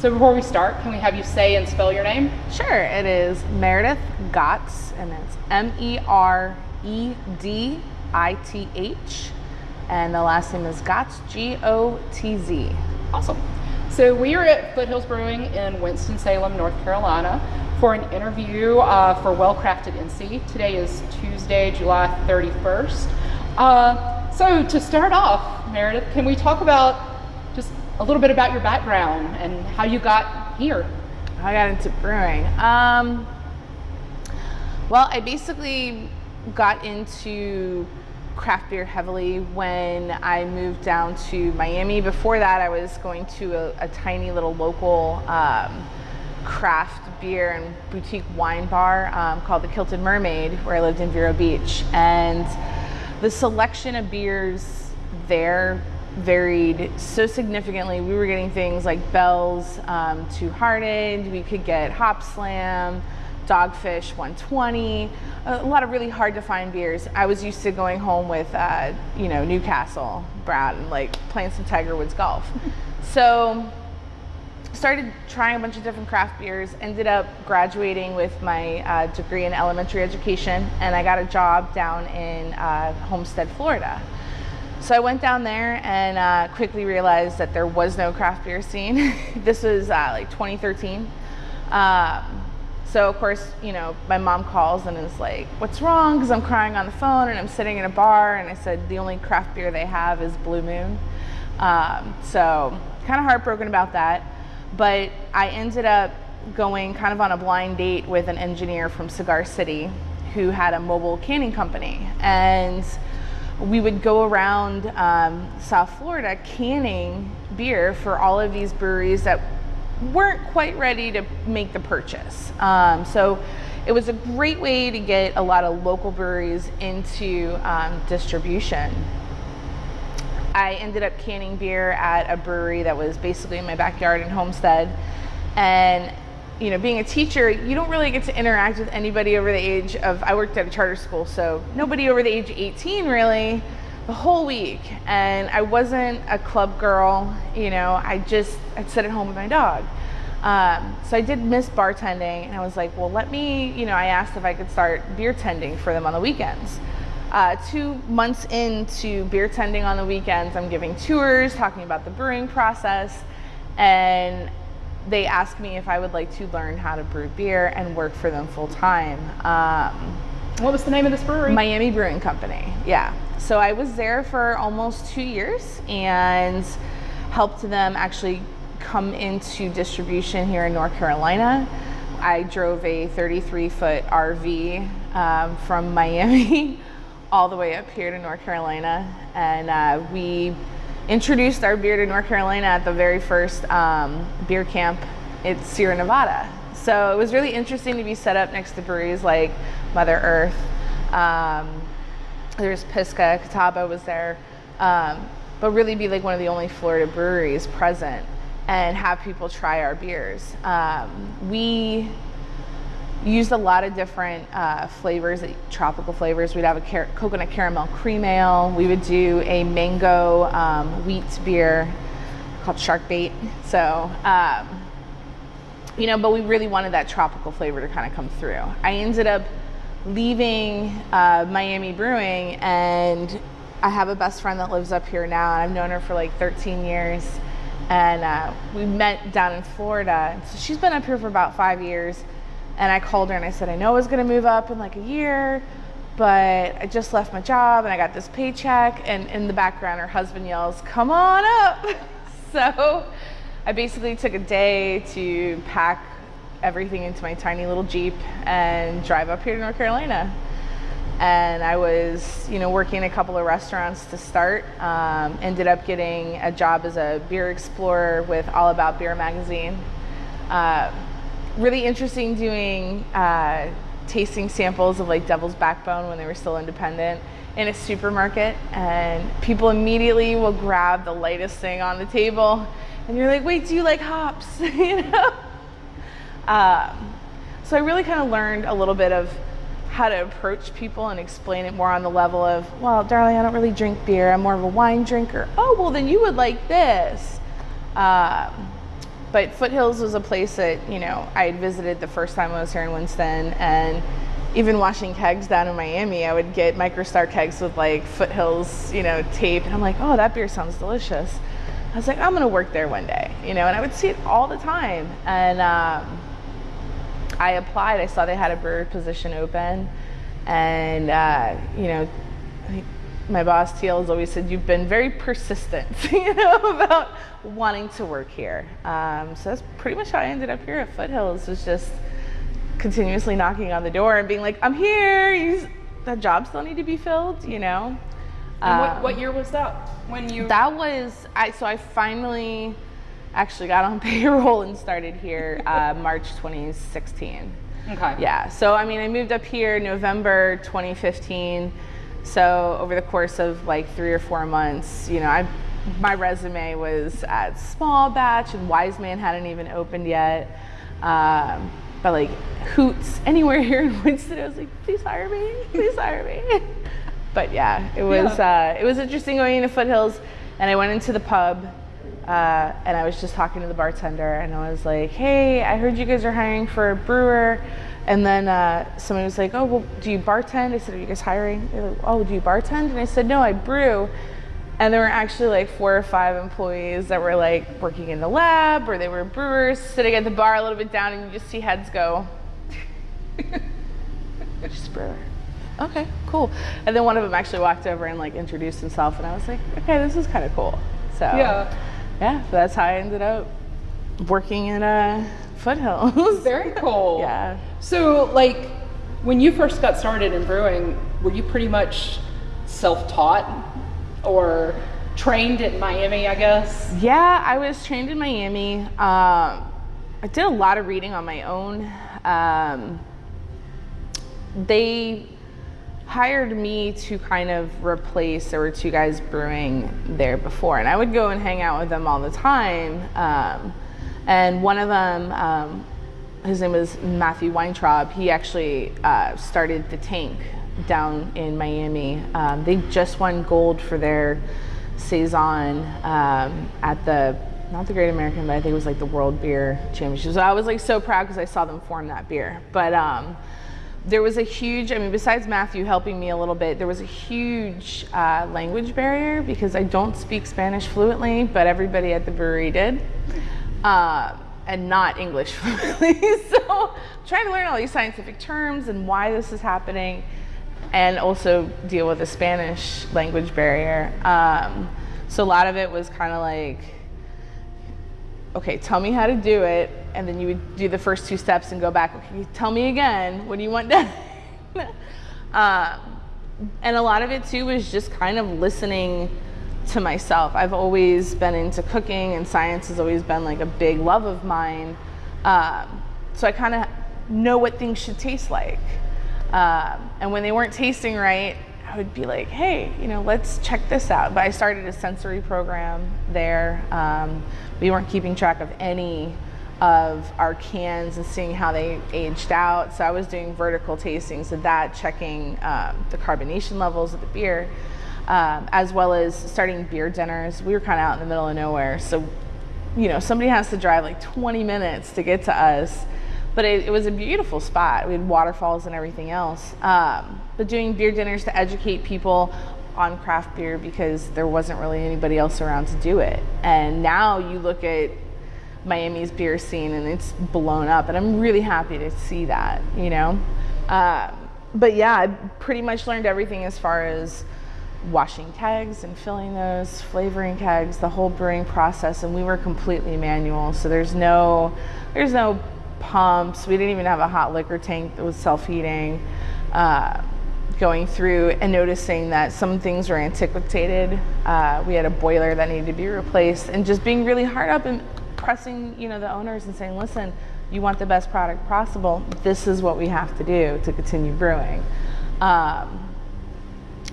So before we start, can we have you say and spell your name? Sure, it is Meredith Gotz, and it's M E R E D I T H, and the last name is Gotz, G O T Z. Awesome. So we are at Foothills Brewing in Winston-Salem, North Carolina for an interview uh, for Well Crafted NC. Today is Tuesday, July 31st. Uh, so to start off, Meredith, can we talk about a little bit about your background and how you got here? I got into brewing. Um, well, I basically got into craft beer heavily when I moved down to Miami. Before that, I was going to a, a tiny little local um, craft beer and boutique wine bar um, called the Kilted Mermaid, where I lived in Vero Beach. And the selection of beers there varied so significantly. We were getting things like Bell's um, Two Hearted, we could get Hop Slam, Dogfish 120, a lot of really hard to find beers. I was used to going home with, uh, you know, Newcastle, Brad, and like playing some Tiger Woods golf. so started trying a bunch of different craft beers, ended up graduating with my uh, degree in elementary education, and I got a job down in uh, Homestead, Florida. So I went down there and uh, quickly realized that there was no craft beer scene. this was uh, like 2013. Um, so of course, you know, my mom calls and is like, "What's wrong?" Because I'm crying on the phone and I'm sitting in a bar, and I said the only craft beer they have is Blue Moon. Um, so kind of heartbroken about that, but I ended up going kind of on a blind date with an engineer from Cigar City who had a mobile canning company, and we would go around um, South Florida canning beer for all of these breweries that weren't quite ready to make the purchase. Um, so it was a great way to get a lot of local breweries into um, distribution. I ended up canning beer at a brewery that was basically in my backyard in Homestead. And you know, being a teacher, you don't really get to interact with anybody over the age of, I worked at a charter school, so nobody over the age of 18 really, the whole week. And I wasn't a club girl, you know, I just, I'd sit at home with my dog. Um, so I did miss bartending and I was like, well, let me, you know, I asked if I could start beer tending for them on the weekends. Uh, two months into beer tending on the weekends, I'm giving tours, talking about the brewing process, and they asked me if I would like to learn how to brew beer and work for them full time. Um, what was the name of this brewery? Miami Brewing Company. Yeah. So I was there for almost two years and helped them actually come into distribution here in North Carolina. I drove a 33 foot RV um, from Miami all the way up here to North Carolina, and uh, we introduced our beer to North Carolina at the very first um, beer camp at Sierra Nevada. So it was really interesting to be set up next to breweries like Mother Earth. Um, there's Pisgah, Catawba was there, um, but really be like one of the only Florida breweries present and have people try our beers. Um, we used a lot of different uh, flavors, tropical flavors. We'd have a car coconut caramel cream ale. We would do a mango um, wheat beer called Shark Bait. So, um, you know, but we really wanted that tropical flavor to kind of come through. I ended up leaving uh, Miami Brewing and I have a best friend that lives up here now and I've known her for like 13 years and uh, we met down in Florida. So she's been up here for about five years and I called her and I said, I know I was gonna move up in like a year, but I just left my job and I got this paycheck. And in the background, her husband yells, Come on up. so I basically took a day to pack everything into my tiny little Jeep and drive up here to North Carolina. And I was, you know, working a couple of restaurants to start. Um, ended up getting a job as a beer explorer with All About Beer magazine. Uh, really interesting doing uh, tasting samples of like Devil's Backbone when they were still independent in a supermarket and people immediately will grab the lightest thing on the table and you're like, wait, do you like hops? you know? Um, so I really kind of learned a little bit of how to approach people and explain it more on the level of, well, darling, I don't really drink beer. I'm more of a wine drinker. Oh, well, then you would like this. Um, but Foothills was a place that you know I had visited the first time I was here in Winston, and even washing kegs down in Miami, I would get MicroStar kegs with like Foothills, you know, tape, and I'm like, oh, that beer sounds delicious. I was like, I'm gonna work there one day, you know, and I would see it all the time. And um, I applied. I saw they had a brewer position open, and uh, you know, my boss Teal has always said you've been very persistent, you know, about wanting to work here. Um, so that's pretty much how I ended up here at Foothills. Was just continuously knocking on the door and being like, "I'm here. You, that job still need to be filled," you know. And what, what year was that? When you? That was I. So I finally actually got on payroll and started here uh, March 2016. Okay. Yeah. So I mean, I moved up here November 2015. So over the course of like three or four months, you know, I my resume was at Small Batch and Wise Man hadn't even opened yet. Um, but like Hoots, anywhere here in Winston, I was like, please hire me, please hire me. but yeah, it was yeah. Uh, it was interesting going into Foothills, and I went into the pub, uh, and I was just talking to the bartender, and I was like, hey, I heard you guys are hiring for a brewer. And then uh, somebody was like, oh, well, do you bartend? I said, are you guys hiring? They're like, oh, do you bartend? And I said, no, I brew. And there were actually like four or five employees that were like working in the lab or they were brewers sitting at the bar a little bit down and you just see heads go, just brewer. Okay, cool. And then one of them actually walked over and like introduced himself and I was like, okay, this is kind of cool. So yeah, yeah, that's how I ended up working in a foothills. Very cool. yeah. So like when you first got started in brewing, were you pretty much self-taught or trained in Miami, I guess? Yeah, I was trained in Miami. Um, I did a lot of reading on my own. Um, they hired me to kind of replace, there were two guys brewing there before, and I would go and hang out with them all the time. Um, and one of them, um, his name was Matthew Weintraub, he actually uh, started the tank down in Miami. Um, they just won gold for their saison um, at the not the Great American, but I think it was like the World Beer Championship. So I was like so proud because I saw them form that beer. But um, there was a huge, I mean, besides Matthew helping me a little bit, there was a huge uh, language barrier because I don't speak Spanish fluently, but everybody at the brewery did. Uh, and not English fluently. so trying to learn all these scientific terms and why this is happening and also deal with the Spanish language barrier. Um, so a lot of it was kind of like, okay, tell me how to do it, and then you would do the first two steps and go back. Okay, tell me again. What do you want done? um, and a lot of it too was just kind of listening to myself. I've always been into cooking, and science has always been like a big love of mine. Um, so I kind of know what things should taste like. Um, and when they weren't tasting right, I would be like, hey, you know, let's check this out. But I started a sensory program there. Um, we weren't keeping track of any of our cans and seeing how they aged out. So I was doing vertical tastings of that, checking um, the carbonation levels of the beer, um, as well as starting beer dinners. We were kind of out in the middle of nowhere. So, you know, somebody has to drive like 20 minutes to get to us but it, it, was a beautiful spot. We had waterfalls and everything else. Um, but doing beer dinners to educate people on craft beer because there wasn't really anybody else around to do it. And now you look at Miami's beer scene and it's blown up, and I'm really happy to see that, you know? Um, but yeah, I pretty much learned everything as far as washing kegs and filling those, flavoring kegs, the whole brewing process, and we were completely manual. So there's no, there's no pumps. We didn't even have a hot liquor tank that was self-heating. Uh, going through and noticing that some things were antiquated. Uh, we had a boiler that needed to be replaced and just being really hard up and pressing, you know, the owners and saying, listen, you want the best product possible. This is what we have to do to continue brewing. Um,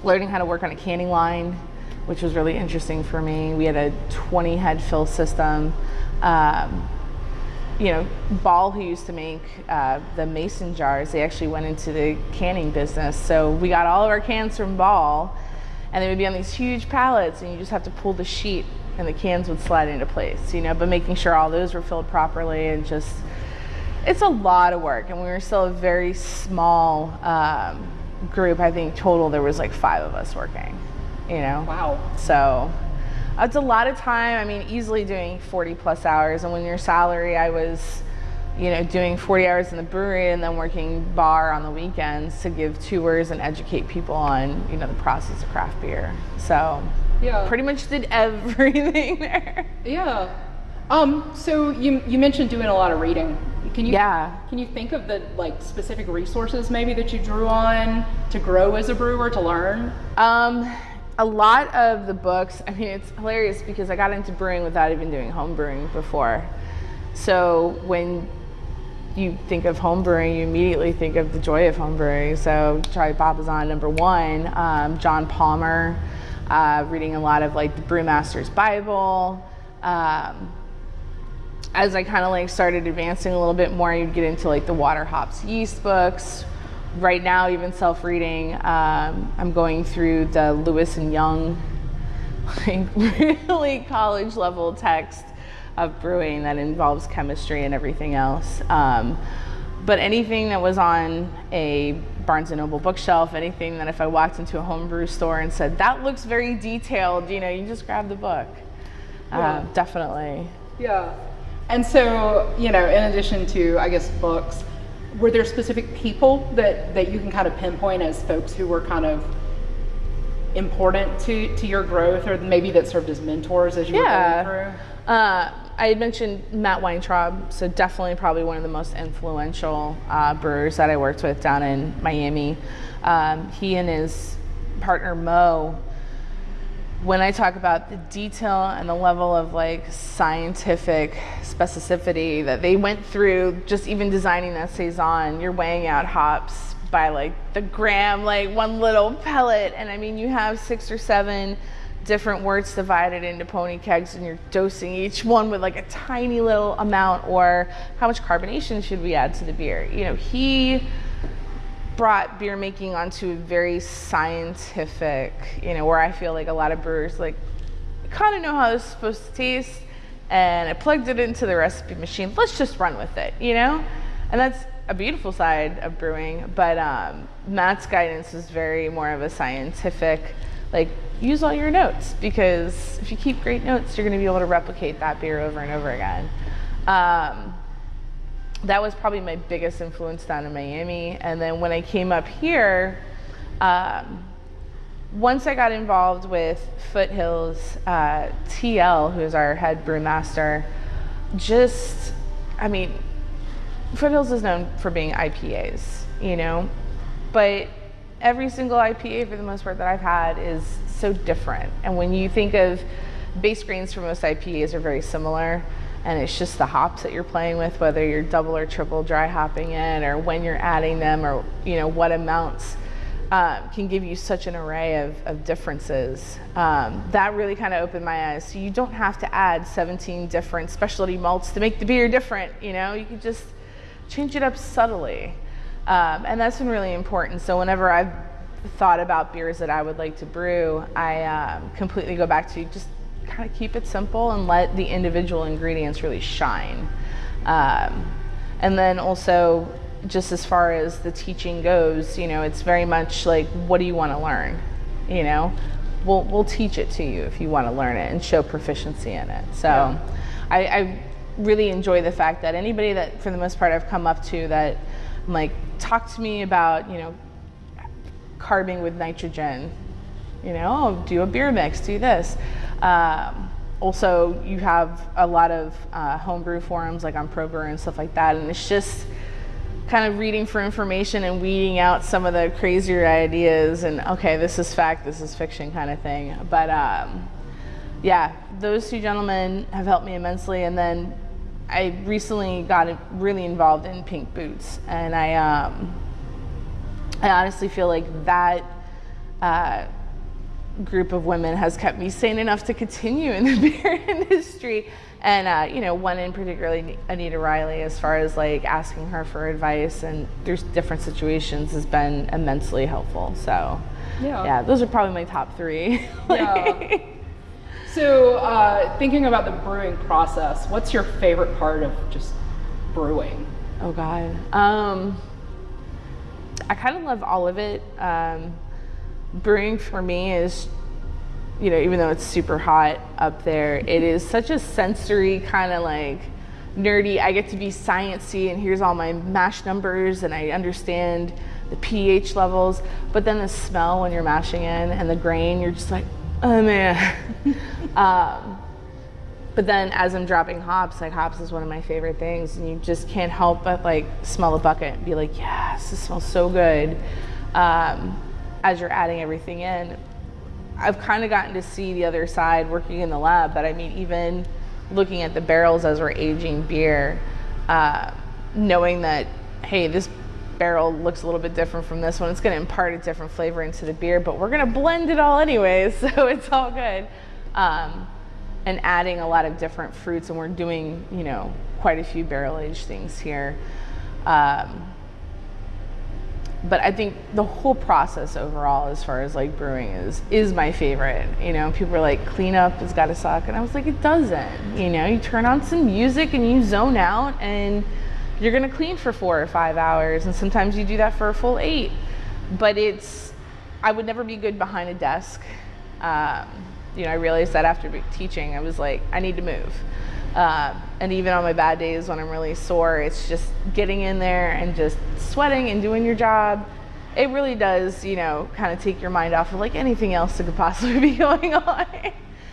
learning how to work on a canning line, which was really interesting for me. We had a 20 head fill system. Um, you know, Ball, who used to make uh, the mason jars, they actually went into the canning business. So we got all of our cans from Ball, and they would be on these huge pallets, and you just have to pull the sheet and the cans would slide into place, you know, but making sure all those were filled properly and just, it's a lot of work. And we were still a very small um, group. I think total there was like five of us working, you know? Wow. So it's a lot of time. I mean, easily doing 40 plus hours. And when your salary, I was, you know, doing 40 hours in the brewery and then working bar on the weekends to give tours and educate people on, you know, the process of craft beer. So Yeah. pretty much did everything there. Yeah. Um, so you you mentioned doing a lot of reading. Can you Yeah. can you think of the like specific resources maybe that you drew on to grow as a brewer to learn? Um, a lot of the books, I mean, it's hilarious because I got into brewing without even doing home brewing before. So when you think of home brewing, you immediately think of the joy of home brewing. So Charlie Papazian, number one, um, John Palmer, uh, reading a lot of like the Brewmaster's Bible. Um, as I kind of like started advancing a little bit more, you'd get into like the water hops yeast books. Right now, even self-reading, um, I'm going through the Lewis and Young, like really college level text of brewing that involves chemistry and everything else. Um, but anything that was on a Barnes and Noble bookshelf, anything that if I walked into a homebrew store and said that looks very detailed, you know, you just grab the book. Yeah. Uh, definitely. Yeah. And so, you know, in addition to I guess books, were there specific people that that you can kind of pinpoint as folks who were kind of important to to your growth or maybe that served as mentors as you were Yeah. going through? Uh, I had mentioned Matt Weintraub, so definitely probably one of the most influential uh, brewers that I worked with down in Miami. Um, he and his partner Mo, when I talk about the detail and the level of like scientific specificity that they went through, just even designing that saison, you're weighing out hops by like the gram, like one little pellet, and I mean you have six or seven different worts divided into pony kegs and you're dosing each one with like a tiny little amount or how much carbonation should we add to the beer? You know he brought beer making onto a very scientific you know where i feel like a lot of brewers like kind of know how it's supposed to taste and i plugged it into the recipe machine let's just run with it you know and that's a beautiful side of brewing but um, matt's guidance is very more of a scientific like use all your notes because if you keep great notes, you're going to be able to replicate that beer over and over again. Um, that was probably my biggest influence down in Miami. And then when I came up here, um, once I got involved with Foothills, uh, TL, who is our head brewmaster, just, I mean, Foothills is known for being IPAs, you know, but every single IPA for the most part that I've had is so different. And when you think of base grains for most IPAs are very similar, and it's just the hops that you're playing with, whether you're double or triple dry hopping in, or when you're adding them, or you know what amounts. Um, can give you such an array of, of differences. Um, that really kind of opened my eyes. So you don't have to add 17 different specialty malts to make the beer different. You know, you can just change it up subtly. Um, and that's been really important. So whenever I've thought about beers that I would like to brew, I um, completely go back to just kind of keep it simple and let the individual ingredients really shine. Um, and then also, just as far as the teaching goes, you know, it's very much like, what do you want to learn? You know, we'll, we'll teach it to you if you want to learn it and show proficiency in it. So Yeah. I, I really enjoy the fact that anybody that, for the most part, I've come up to that, I'm like, talk to me about, you know, carbing with nitrogen. You know, oh, do a beer mix, do this. Um, also, you have a lot of uh, homebrew forums like on ProBrew and stuff like that, and it's just kind of reading for information and weeding out some of the crazier ideas and okay, this is fact, this is fiction kind of thing. But um, yeah, those two gentlemen have helped me immensely. And then I recently got really involved in Pink Boots, and I um, I honestly feel like that uh, group of women has kept me sane enough to continue in the beer industry. And uh, you know, one in particularly, Anita Riley, as far as like asking her for advice and there's different situations, has been immensely helpful. So Yeah. yeah, those are probably my top three. Yeah. So, uh, thinking about the brewing process, what's your favorite part of just brewing? Oh God. Um, I kind of love all of it. Um, brewing for me is, you know, even though it's super hot up there, it is such a sensory kind of like nerdy. I get to be sciencey, and here's all my mash numbers, and I understand the pH levels. But then the smell when you're mashing in and the grain, you're just like, oh man. um, but then as I'm dropping hops, like hops is one of my favorite things, and you just can't help but like smell a bucket and be like, yes, this smells so good. Um, as you're adding everything in, I've kind of gotten to see the other side working in the lab, but I mean, even looking at the barrels as we're aging beer, uh, knowing that, hey, this barrel looks a little bit different from this one. It's going to impart a different flavor into the beer, but we're going to blend it all anyways, so it's all good. Um, and adding a lot of different fruits, and we're doing, you know, quite a few barrel aged things here. Um, but I think the whole process overall, as far as like brewing is, is my favorite. You know, people are like, cleanup has got to suck, and I was like, it doesn't. You know, you turn on some music and you zone out, and you're gonna clean for four or five hours, and sometimes you do that for a full eight. But it's, I would never be good behind a desk. Um, you know, I realized that after teaching, I was like, I need to move. Uh, and even on my bad days when I'm really sore, it's just getting in there and just sweating and doing your job. It really does, you know, kind of take your mind off of like anything else that could possibly be going on.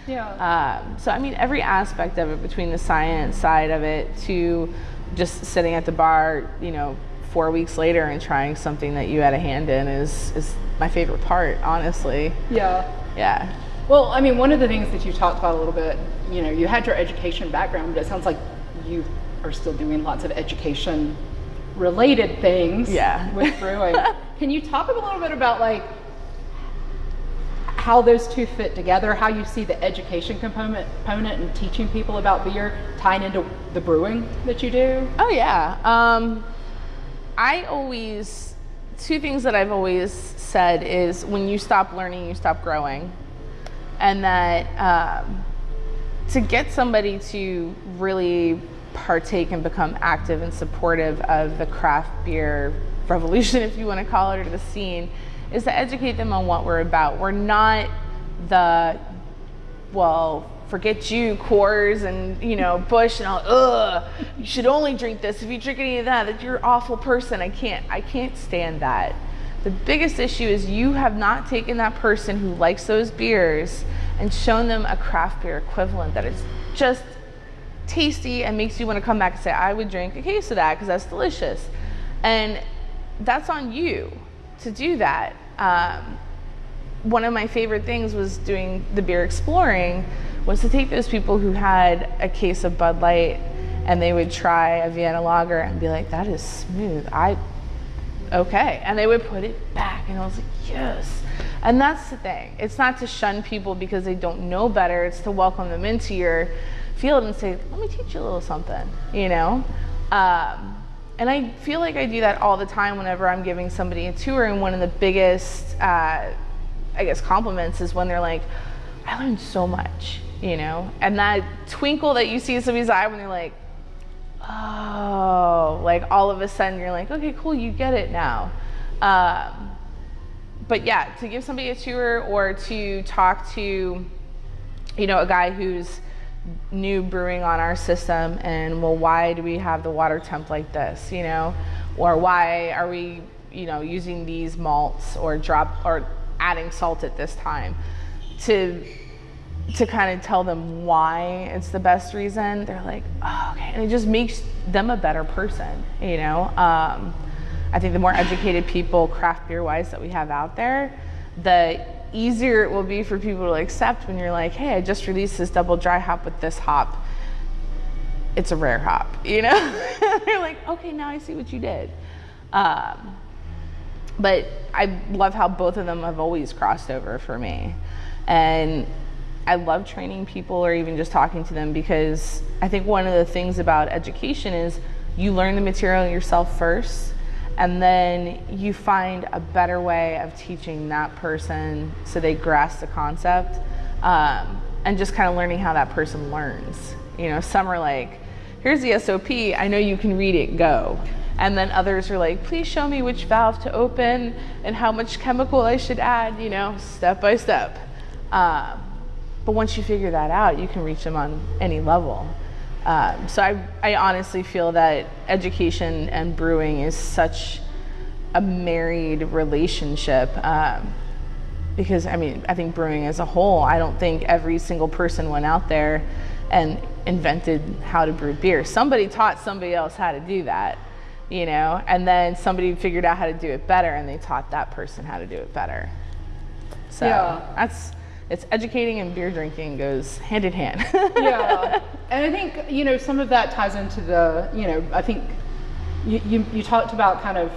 Yeah. Um, so, I mean, every aspect of it, between the science side of it to just sitting at the bar, you know, four weeks later and trying something that you had a hand in is, is my favorite part, honestly. Yeah. Yeah. Well, I mean, one of the things that you talked about a little bit, you know, you had your education background, but it sounds like you are still doing lots of education related things yeah. with brewing. Can you talk a little bit about like how those two fit together, how you see the education component, component and teaching people about beer tying into the brewing that you do? Oh yeah. Um, I always, two things that I've always said is when you stop learning, you stop growing and that um, to get somebody to really partake and become active and supportive of the craft beer revolution, if you want to call it, or the scene, is to educate them on what we're about. We're not the, well, forget you, Coors and you know Busch and all. Ugh, you should only drink this. If you drink any of that, that you're an awful person. I can't. I can't stand that. The biggest issue is you have not taken that person who likes those beers and shown them a craft beer equivalent that is just tasty and makes you want to come back and say, I would drink a case of that because that's delicious. And that's on you to do that. Um, one of my favorite things was doing the beer exploring was to take those people who had a case of Bud Light and they would try a Vienna lager and be like, that is smooth. I okay. And they would put it back, and I was like, yes. And that's the thing. It's not to shun people because they don't know better, it's to welcome them into your field and say, let me teach you a little something, you know? Um, and I feel like I do that all the time whenever I'm giving somebody a tour. And one of the biggest, uh, I guess, compliments is when they're like, I learned so much, you know? And that twinkle that you see in somebody's eye when they're like, oh, like all of a sudden you're like, okay, cool, you get it now. Um, but yeah, to give somebody a tour or to talk to, you know, a guy who's new brewing on our system and well, why do we have the water temp like this, you know, or why are we, you know, using these malts or drop or adding salt at this time to to kind of tell them why it's the best reason, they're like, oh, okay. And it just makes them a better person, you know? Um, I think the more educated people, craft beer wise, that we have out there, the easier it will be for people to accept when you're like, hey, I just released this double dry hop with this hop. It's a rare hop, you know? they're like, okay, now I see what you did. Um, but I love how both of them have always crossed over for me. And I love training people or even just talking to them because I think one of the things about education is you learn the material yourself first and then you find a better way of teaching that person so they grasp the concept. Um, and just kind of learning how that person learns. You know, some are like, here's the SOP, I know you can read it, go. And then others are like, please show me which valve to open and how much chemical I should add, you know, step by step. Um, but once you figure that out, you can reach them on any level. Um, so I, I honestly feel that education and brewing is such a married relationship. Um, because I mean, I think brewing as a whole, I don't think every single person went out there and invented how to brew beer. Somebody taught somebody else how to do that, you know, and then somebody figured out how to do it better and they taught that person how to do it better. So Yeah. that's it's educating and beer drinking goes hand in hand. yeah, and I think you know some of that ties into the you know I think you, you you talked about kind of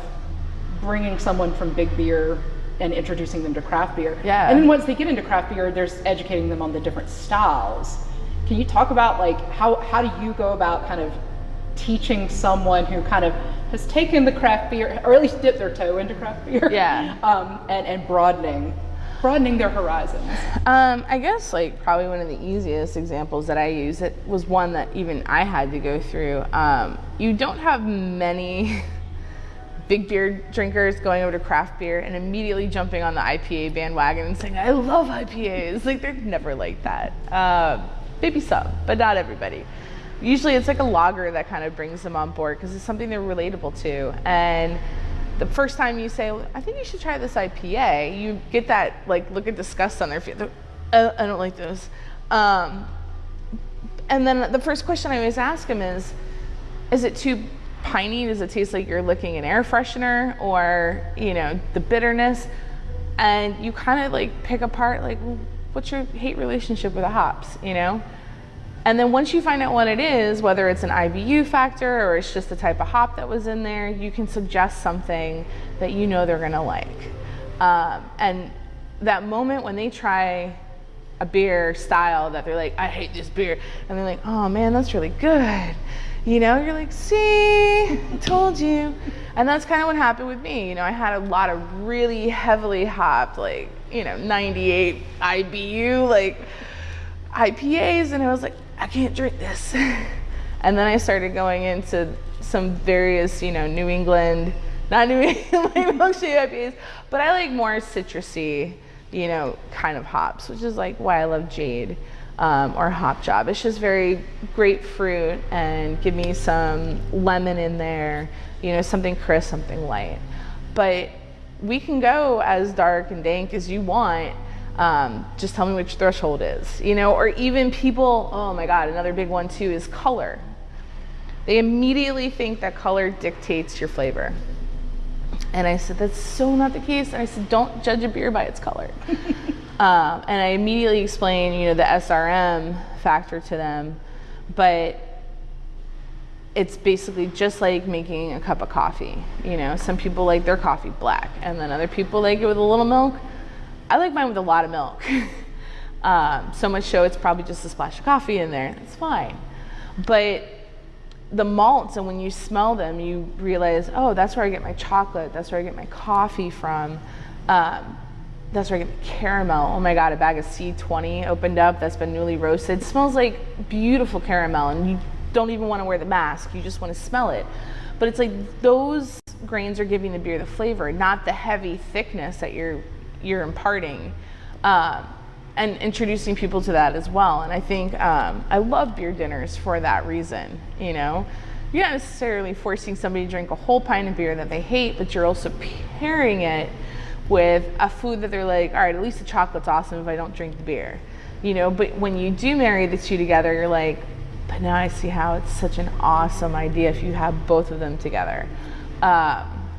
bringing someone from big beer and introducing them to craft beer. Yeah. And then once they get into craft beer, there's educating them on the different styles. Can you talk about like how how do you go about kind of teaching someone who kind of has taken the craft beer or at least dipped their toe into craft beer? Yeah. Um, and and broadening broadening their horizons. Um, I guess like probably one of the easiest examples that I use it was one that even I had to go through. Um, you don't have many big beer drinkers going over to craft beer and immediately jumping on the IPA bandwagon and saying, "I love IPAs." Like they're never like that. Uh, maybe some, but not everybody. Usually, it's like a lager that kind of brings them on board because it's something they're relatable to and the first time you say, I think you should try this IPA, you get that like look of disgust on their face. "Uh, I don't like this. Um, and then the first question I always ask them is, is it too piney? Does it taste like you're licking an air freshener or, you know, the bitterness? And you kind of like pick apart like, well, what's your hate relationship with the hops, you know? And then once you find out what it is, whether it's an IBU factor or it's just the type of hop that was in there, you can suggest something that you know they're gonna like. Um, and that moment when they try a beer style that they're like, I hate this beer, and they're like, oh man, that's really good. You know, you're like, see, told you. And that's kind of what happened with me. You know, I had a lot of really heavily hopped, like, you know, 98 IBU, like, IPAs, and I was like, I can't drink this. and then I started going into some various, you know, New England, not New England milkshake IPAs, but I like more citrusy, you know, kind of hops, which is like why I love Jade um, or Hop Job. It's just very grapefruit and give me some lemon in there, you know, something crisp, something light. But we can go as dark and dank as you want um, just tell me which threshold is, you know, or even people, oh my God, another big one too is color. They immediately think that color dictates your flavor. And I said, that's so not the case. And I said, don't judge a beer by its color. um, and I immediately explained, you know, the SRM factor to them, but it's basically just like making a cup of coffee. You know, some people like their coffee black, and then other people like it with a little milk. I like mine with a lot of milk. um, so much so it's probably just a splash of coffee in there. It's fine. But the malts, and when you smell them, you realize, oh, that's where I get my chocolate. That's where I get my coffee from. Um, that's where I get the caramel. Oh my God, a bag of C20 opened up that's been newly roasted. It smells like beautiful caramel, and you don't even want to wear the mask. You just want to smell it. But it's like those grains are giving the beer the flavor, not the heavy thickness that you're you're imparting um, and introducing people to that as well. And i think um, i love beer dinners for that reason you know? You're not necessarily forcing somebody to drink a whole pint of beer that they hate but you're also pairing it with a food that they're like all right at least the chocolate's awesome if i don't drink the beer. You know but when you do marry the two together you're like but now i see how it's such an awesome idea if you have both of them together. Um,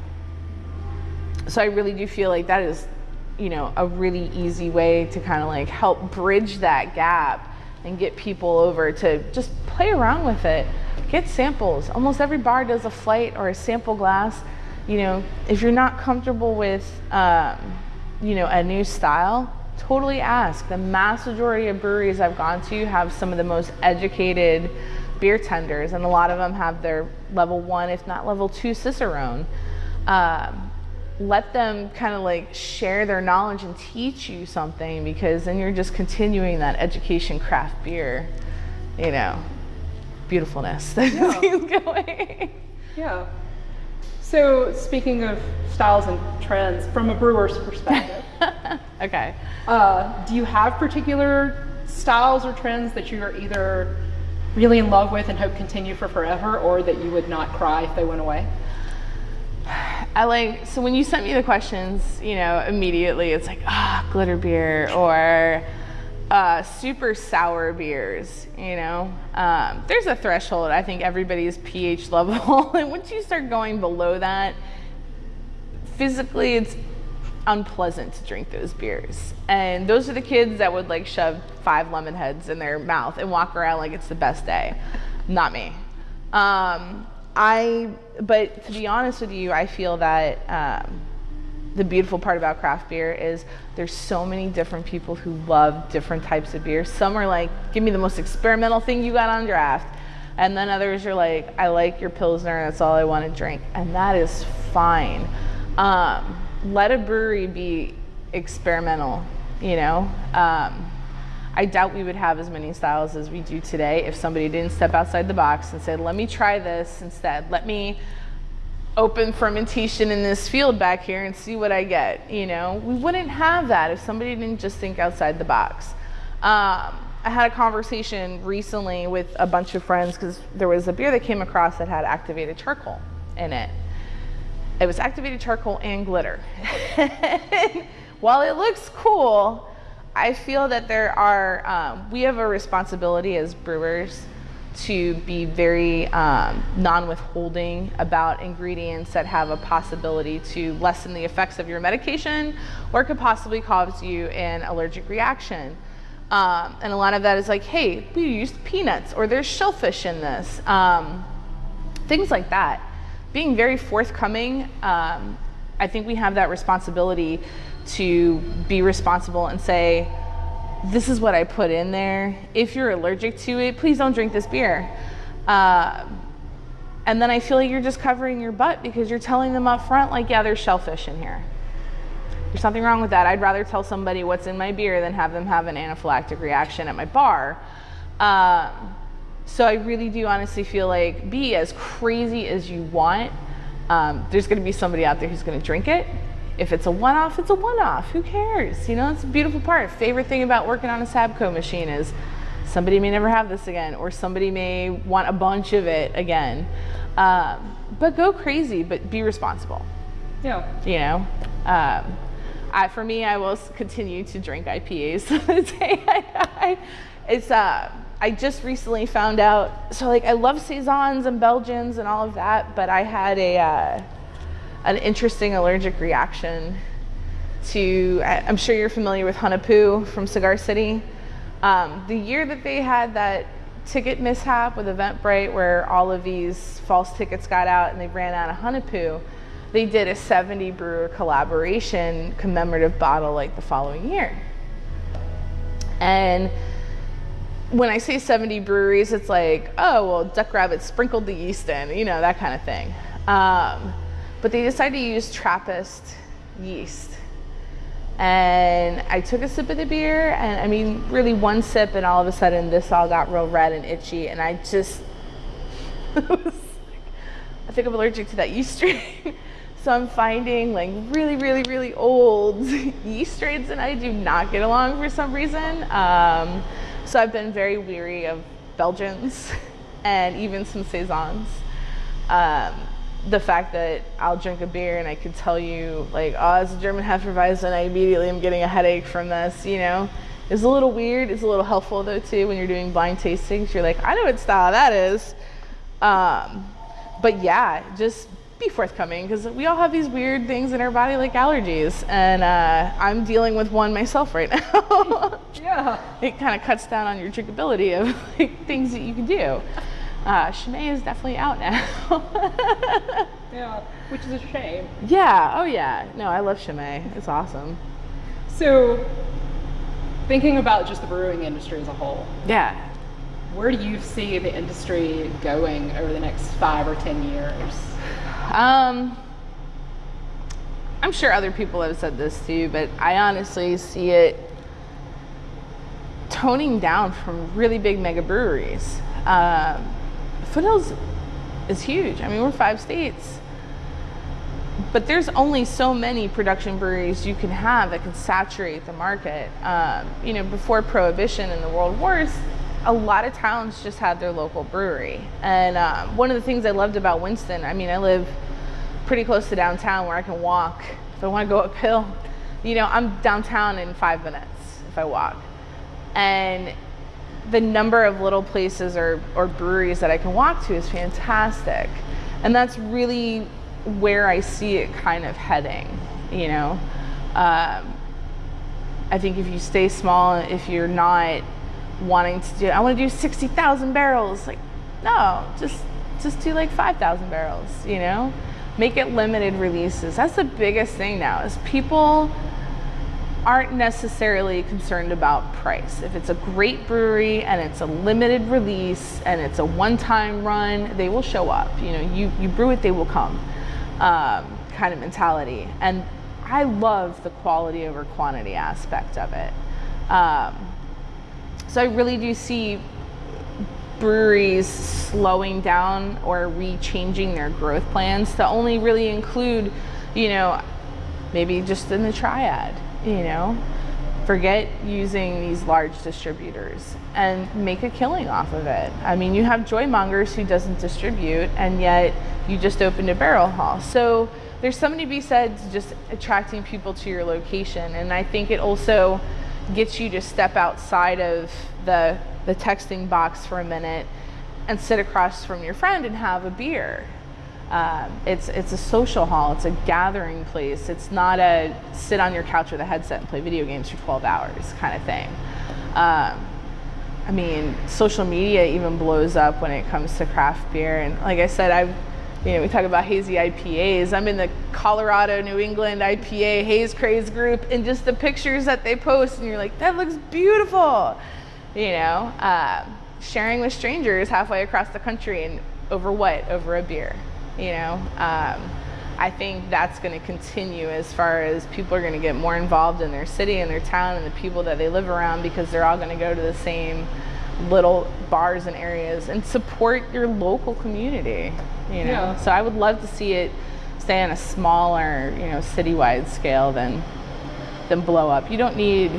so i really do feel like that is you know, a really easy way to kind of like help bridge that gap and get people over to just play around with it. Get samples. Almost every bar does a flight or a sample glass. You know, if you're not comfortable with, um, you know, a new style, totally ask. The mass majority of breweries I've gone to have some of the most educated beer tenders, and a lot of them have their level one, if not level two, Cicerone. Um, let them kind of like share their knowledge and teach you something because then you're just continuing that education craft beer, you know, beautifulness that Yeah. keeps going. Yeah. So speaking of styles and trends, from a brewer's perspective, okay. uh, do you have particular styles or trends that you are either really in love with and hope continue for forever, or that you would not cry if they went away? I like so when you sent me the questions, you know, immediately it's like ah glitter beer or uh, super sour beers. You know, um, there's a threshold. I think everybody's pH level, and once you start going below that, physically it's unpleasant to drink those beers. And those are the kids that would like shove five lemon heads in their mouth and walk around like it's the best day. Not me. Um, I, but to be honest with you, I feel that um, the beautiful part about craft beer is there's so many different people who love different types of beer. Some are like, give me the most experimental thing you got on draft. And then others are like, I like your Pilsner, and that's all I want to drink. And that is fine. Um, let a brewery be experimental, you know? Um, I doubt we would have as many styles as we do today if somebody didn't step outside the box and say, let me try this instead. Let me open fermentation in this field back here and see what I get. You know, we wouldn't have that if somebody didn't just think outside the box. Um, I had a conversation recently with a bunch of friends because there was a beer that came across that had activated charcoal in it. It was activated charcoal and glitter. While it looks cool, I feel that there are, um, we have a responsibility as brewers to be very um, non withholding about ingredients that have a possibility to lessen the effects of your medication or could possibly cause you an allergic reaction. Um, and a lot of that is like, hey, we used peanuts or there's shellfish in this. Um, things like that. Being very forthcoming, um, I think we have that responsibility to be responsible and say, this is what I put in there. If you're allergic to it, please don't drink this beer. Uh, and then I feel like you're just covering your butt because you're telling them up front, like, yeah, there's shellfish in here. There's something wrong with that. I'd rather tell somebody what's in my beer than have them have an anaphylactic reaction at my bar. Um, so I really do honestly feel like be as crazy as you want. Um, there's going to be somebody out there who's going to drink it. If it's a one-off, it's a one-off. Who cares? You know, it's a beautiful part. Favorite thing about working on a Sabco machine is somebody may never have this again, or somebody may want a bunch of it again. Um, but go crazy, but be responsible. Yeah. You know, um, I, for me, I will continue to drink IPAs the day I die. It's uh, I just recently found out. So like, I love saisons and Belgians and all of that, but I had a uh, an interesting allergic reaction to. I'm sure you're familiar with Hunahpu from Cigar City. Um, the year that they had that ticket mishap with Eventbrite, where all of these false tickets got out and they ran out of Hunahpu, they did a 70 brewer collaboration commemorative bottle like the following year. And when I say 70 breweries, it's like, oh, well, Duck Rabbit sprinkled the yeast in, you know, that kind of thing. Um, but they decided to use Trappist yeast. And I took a sip of the beer, and I mean, really one sip, and all of a sudden, this all got real red and itchy. And I just, like, I think I'm allergic to that yeast strain. so I'm finding like really, really, really old yeast strains, and I do not get along for some reason. Um, so I've been very weary of Belgians and even some saisons. Um, the fact that I'll drink a beer and I could tell you like, oh, it's a German Hefeweizen, and I immediately am getting a headache from this, you know. It's a little weird. It's a little helpful though too when you're doing blind tastings. You're like, I know what style that is. Um, but yeah, just be forthcoming because we all have these weird things in our body like allergies, and uh, I'm dealing with one myself right now. Yeah. it kind of cuts down on your drinkability of like, things that you can do. Uh, is definitely out now. Yeah. Which is a shame. yeah, oh yeah. No, I love Chimay. It's awesome. So, thinking about just the brewing industry as a whole, Yeah. where do you see the industry going over the next five or ten years? Um, I'm I'm sure other people have said this too, but I honestly see it toning down from really big mega breweries. Um, Foothills is huge. I mean, we're five states. But there's only so many production breweries you can have that can saturate the market. Um, you know, before Prohibition and the World Wars, a lot of towns just had their local brewery. And um, one of the things I loved about Winston, I mean, I live pretty close to downtown where I can walk. If I want to go uphill, you know, I'm downtown in five minutes if I walk. And the number of little places or, or breweries that I can walk to is fantastic. And that's really where I see it kind of heading, you know. Um, I think if you stay small, if you're not wanting to do, I want to do 60,000 barrels, like, no, just, just do like 5,000 barrels, you know. Make it limited releases. That's the biggest thing now is people aren't necessarily concerned about price. If it's a great brewery and it's a limited release and it's a one-time run, they will show up. You know, you, you brew it, they will come um, kind of mentality. And I love the quality over quantity aspect of it. Um, so I really do see breweries slowing down or re-changing their growth plans to only really include, you know, maybe just in the triad you know forget using these large distributors and make a killing off of it. I mean, you have Joymongers who doesn't distribute and yet you just opened a barrel hall. So there's something to be said to just attracting people to your location. And I think it also gets you to step outside of the, the texting box for a minute and sit across from your friend and have a beer um, it's, it's a social hall, it's a gathering place. It's not a sit on your couch with a headset and play video games for 12 hours kind of thing. Um, I mean, social media even blows up when it comes to craft beer. And like I said, I've, you know, we talk about hazy IPAs. I'm in the Colorado, New England IPA Haze Craze group, and just the pictures that they post, and you're like, that looks beautiful. You know, uh, sharing with strangers halfway across the country, and over what? Over a beer you know. Um, I think that's going to continue as far as people are going to get more involved in their city and their town and the people that they live around because they're all going to go to the same little bars and areas and support your local community, you know. Yeah. So I would love to see it stay on a smaller, you know, citywide scale than than blow up. You don't need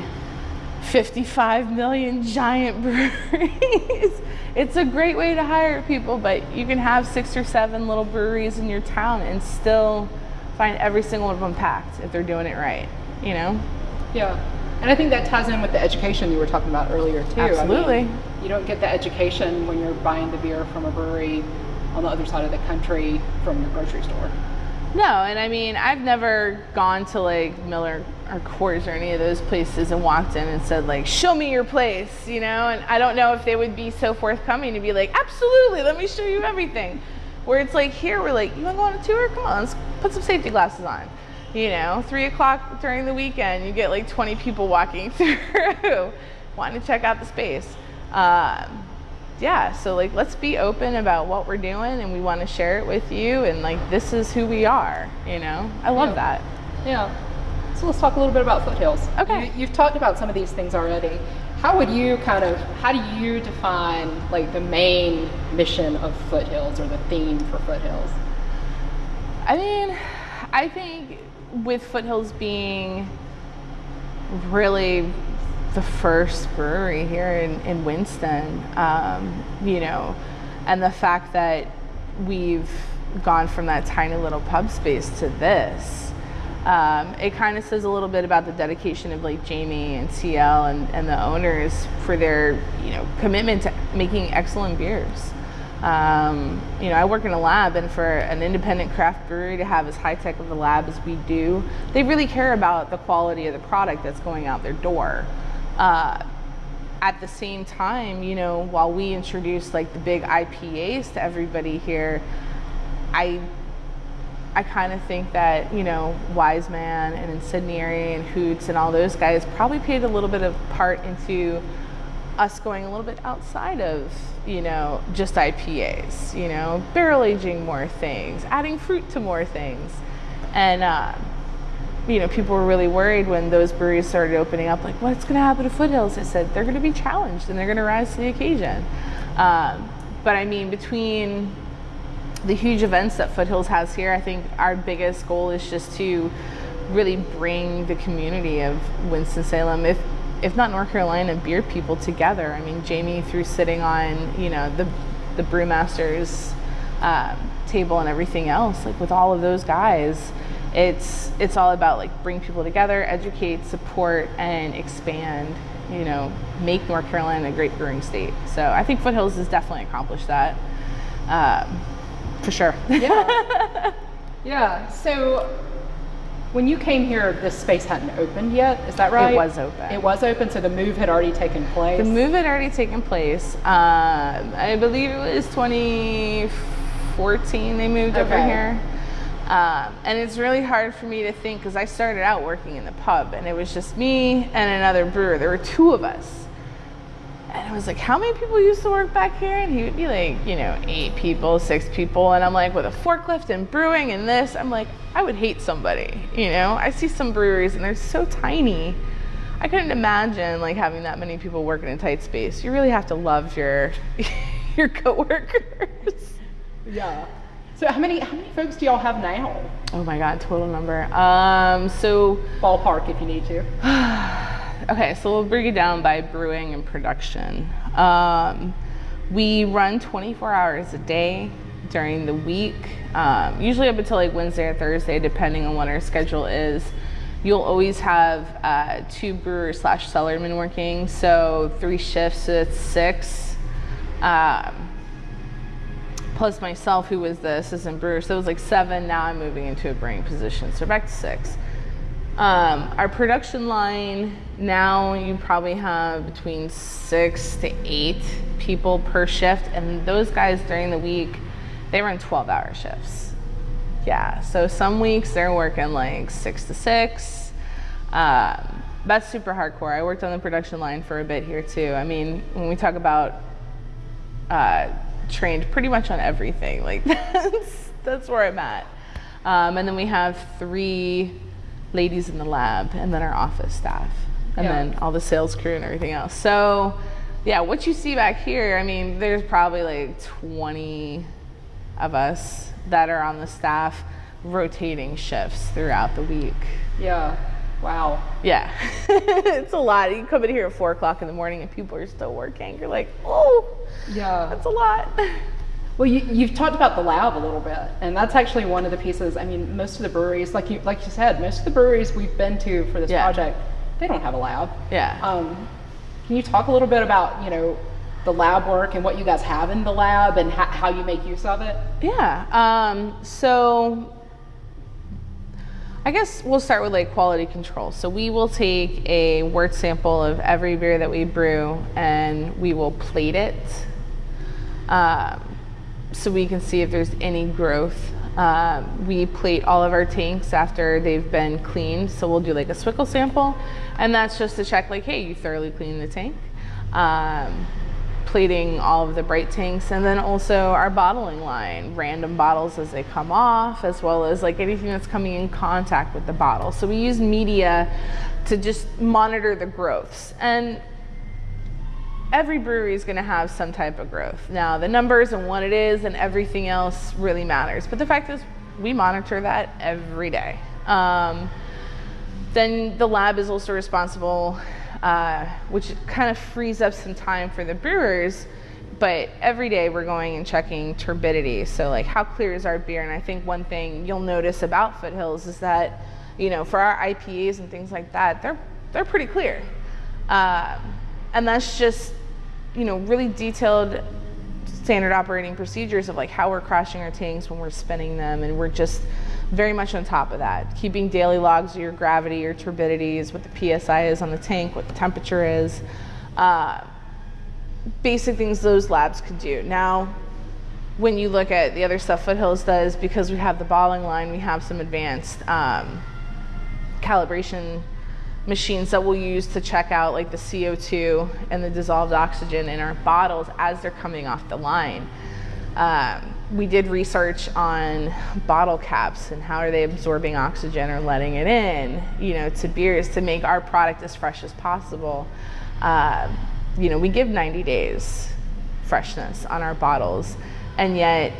55 million giant breweries. it's a great way to hire people, but you can have six or seven little breweries in your town and still find every single one of them packed if they're doing it right, you know? Yeah. And I think that ties in with the education you were talking about earlier too. Absolutely. I mean, you don't get the education when you're buying the beer from a brewery on the other side of the country from your grocery store. No, and I mean, I've never gone to like Miller or Coors or any of those places and walked in and said like, "Show me your place," you know. And I don't know if they would be so forthcoming to be like, "Absolutely, let me show you everything." Where it's like here, we're like, "You want to go on a tour? Come on, let's put some safety glasses on." You know, three o'clock during the weekend, you get like 20 people walking through, wanting to check out the space. Um, yeah, so like let's be open about what we're doing and we want to share it with you and like this is who we are, you know? I love yeah. that. Yeah. So let's talk a little bit about Foothills. Okay. You, have talked about some of these things already. How would you kind of, how do you define like the main mission of Foothills or the theme for Foothills? I mean, I think with Foothills being really the first brewery here in, in Winston, um, you know, and the fact that we've gone from that tiny little pub space to this, um, it kind of says a little bit about the dedication of like Jamie and CL and, and the owners for their, you know, commitment to making excellent beers. Um, you know, I work in a lab, and for an independent craft brewery to have as high tech of a lab as we do, they really care about the quality of the product that's going out their door. Uh, at the same time, you know, while we introduce like the big IPAs to everybody here, I I kind of think that you know Wise Man and Incendiary and Hoots and all those guys probably played a little bit of part into us going a little bit outside of you know just IPAs. You know, barrel aging more things, adding fruit to more things, and uh, you know, people were really worried when those breweries started opening up, like, what's going to happen to Foothills? I said, they're going to be challenged and they're going to rise to the occasion. Um, but I mean, between the huge events that Foothills has here, I think our biggest goal is just to really bring the community of Winston-Salem, if if not North Carolina, beer people together. I mean, Jamie through sitting on, you know, the the brewmasters uh, table and everything else, like with all of those guys, it's it's all about like bring people together, educate, support, and expand. You know, make North Carolina a great brewing state. So I think Foothills has definitely accomplished that, um, for sure. Yeah. yeah. So when you came here, this space hadn't opened yet. Is that right? It was open. It was open, so the move had already taken place. The move had already taken place. Um, I believe it was 2014 they moved over here. Um, and it's really hard for me to think because I started out working in the pub and it was just me and another brewer. There were two of us. And I was like, how many people used to work back here? And he would be like, you know, eight people, six people. And I'm like, with a forklift and brewing and this, I'm like, I would hate somebody. You know, I see some breweries and they're so tiny. I couldn't imagine like having that many people work in a tight space. You really have to love your your coworkers. Yeah. So how many how many folks do y'all have now? Oh my god, total number. Um, so Ballpark, if you need to. Okay, so we'll break it down by brewing and production. Um, we run 24 hours a day during the week, um, usually up until like Wednesday or Thursday, depending on what our schedule is. You'll always have uh, two brewers slash cellarmen working, so three shifts, so it's six. Um, plus myself, who was the assistant brewer, so it was like seven. Now I'm moving into a brewing position, so back to six. Um, our production line now you probably have between six to eight people per shift, and those guys during the week they run 12 hour shifts. Yeah, so some weeks they're working like six to six. Um, that's super hardcore. I worked on the production line for a bit here too. I mean, when we talk about uh, trained pretty much on everything, like that's that's where I'm at. Um, and then we have three ladies in the lab, and then our office staff, and Yeah. then all the sales crew and everything else. So, yeah, what you see back here, I mean, there's probably like 20 of us that are on the staff rotating shifts throughout the week. Yeah. Wow. Yeah, it's a lot. You come in here at four o'clock in the morning and people are still working. You're like, oh, Yeah. that's a lot. Well, you, you've talked about the lab a little bit, and that's actually one of the pieces. I mean, most of the breweries, like you like you said, most of the breweries we've been to for this Yeah. project, they don't have a lab. Yeah. Um, can you talk a little bit about you know the lab work and what you guys have in the lab and how, how you make use of it? Yeah. Um, so I guess we'll start with like quality control. So we will take a wort sample of every beer that we brew and we will plate it um, so we can see if there's any growth. Um, we plate all of our tanks after they've been cleaned. So we'll do like a zwickel sample and that's just to check like, hey, you thoroughly cleaned the tank. Um, plating all of the bright tanks and then also our bottling line random bottles as they come off as well as like anything that's coming in contact with the bottle so we use media to just monitor the growths and every brewery is going to have some type of growth now the numbers and what it is and everything else really matters but the fact is we monitor that every day um, then the lab is also responsible, uh, which kind of frees up some time for the brewers. But every day we're going and checking turbidity. So, like, how clear is our beer? And I think one thing you'll notice about Foothills is that, you know, for our IPAs and things like that, they're they're pretty clear, um, and that's just, you know, really detailed standard operating procedures of like how we're crashing our tanks when we're spinning them and we're just very much on top of that. Keeping daily logs of your gravity your turbidities what the psi is on the tank what the temperature is uh, basic things those labs could do. Now when you look at the other stuff foothills does because we have the bottling line we have some advanced um, calibration machines that we'll use to check out like the CO2 and the dissolved oxygen in our bottles as they're coming off the line. Um, we did research on bottle caps and how are they absorbing oxygen or letting it in, you know, to beers to make our product as fresh as possible. Uh, you know, we give 90 days freshness on our bottles, and yet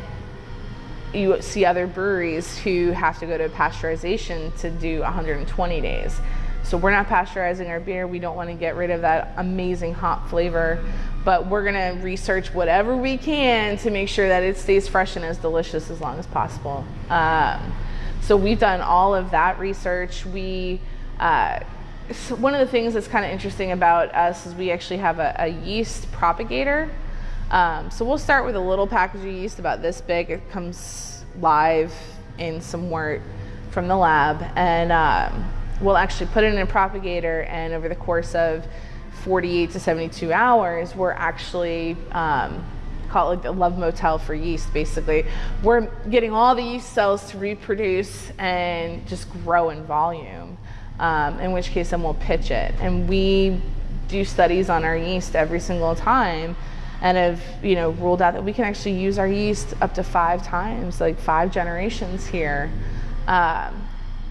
you see other breweries who have to go to pasteurization to do 120 days. So we're not pasteurizing our beer. We don't want to get rid of that amazing hop flavor, but we're going to research whatever we can to make sure that it stays fresh and as delicious as long as possible. Um, so we've done all of that research. We uh, so one of the things that's kind of interesting about us is we actually have a, a yeast propagator. Um, so we'll start with a little package of yeast about this big. It comes live in some wort from the lab, and um, we'll actually put it in a propagator. And over the course of 48 to 72 hours, we're actually um, call it like the love motel for yeast. Basically, we're getting all the yeast cells to reproduce and just grow in volume. Um, in which case, then we'll pitch it, and we do studies on our yeast every single time and have you know ruled out that we can actually use our yeast up to five times, like five generations here. Um,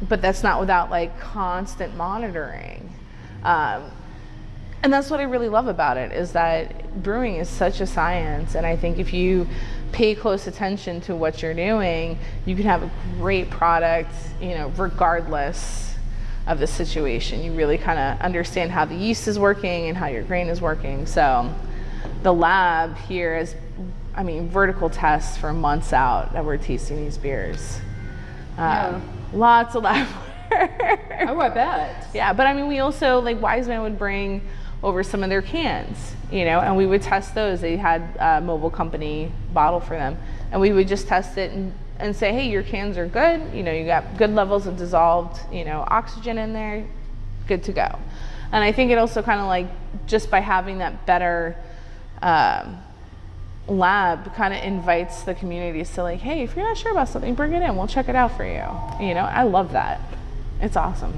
but that's not without like constant monitoring. Um, and that's what I really love about it is that brewing is such a science, and I think if you pay close attention to what you're doing, you can have a great product, you know, regardless of the situation. You really kind of understand how the yeast is working and how your grain is working. So the lab here is, I mean, vertical tests for months out that we're tasting these beers. Yeah. Lots of lab work. Oh, I bet. Yeah, but I mean, we also, like, Wise Man would bring over some of their cans, you know, and we would test those. They had a mobile company bottle for them, and we would just test it and, and say, hey, your cans are good. You know, you got good levels of dissolved, you know, oxygen in there, good to go. And I think it also kind of like just by having that better um, lab kind of invites the communities to like, hey, if you're not sure about something, bring it in. We'll check it out for you. You know, I love that. It's awesome.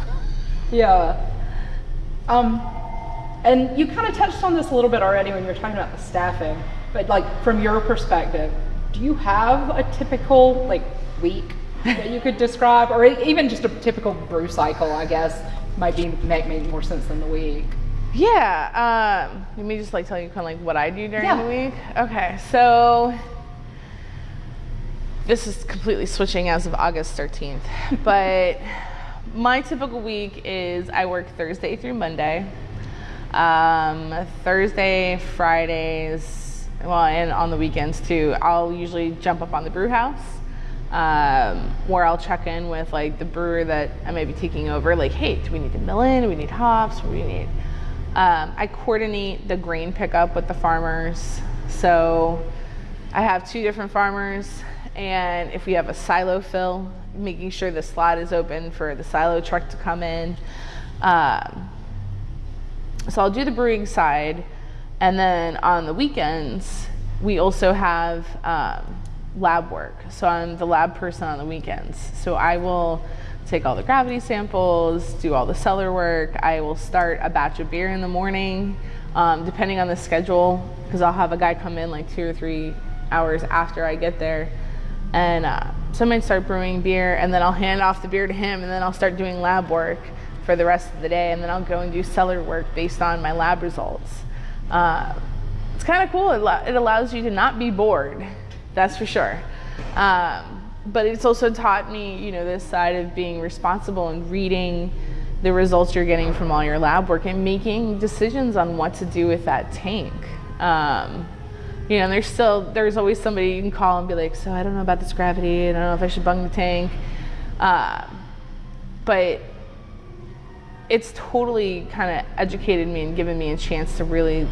Yeah. Um, and you kind of touched on this a little bit already when you were talking about the staffing, but like from your perspective, do you have a typical like week that you could describe, or even just a typical brew cycle? I guess might be make make more sense than the week. Yeah. Um, let me just like tell you kind of like what I do during Yeah. the week. Okay. So this is completely switching as of August 13th, but my typical week is I work Thursday through Monday. Um, Thursday, Fridays, well, and on the weekends too. I'll usually jump up on the brew house um, where I'll check in with like the brewer that I may be taking over. Like, hey, do we need to mill in? Do we need hops? Do we need? Um, I coordinate the grain pickup with the farmers. So I have two different farmers, and if we have a silo fill, making sure the slot is open for the silo truck to come in. Um, so I'll do the brewing side, and then on the weekends, we also have um, lab work. So I'm the lab person on the weekends. So I will take all the gravity samples, do all the cellar work. I will start a batch of beer in the morning, um, depending on the schedule, because I'll have a guy come in like two or three hours after I get there. And uh, so I might start brewing beer, and then I'll hand off the beer to him, and then I'll start doing lab work for the rest of the day, and then I'll go and do cellar work based on my lab results. Uh, it's kind of cool. It, it allows you to not be bored, that's for sure. Um, but it's also taught me, you know, this side of being responsible and reading the results you're getting from all your lab work and making decisions on what to do with that tank. Um, you know, there's still there's always somebody you can call and be like, so I don't know about this gravity. I don't know if I should bung the tank. Uh, but it's totally kind of educated me and given me a chance to really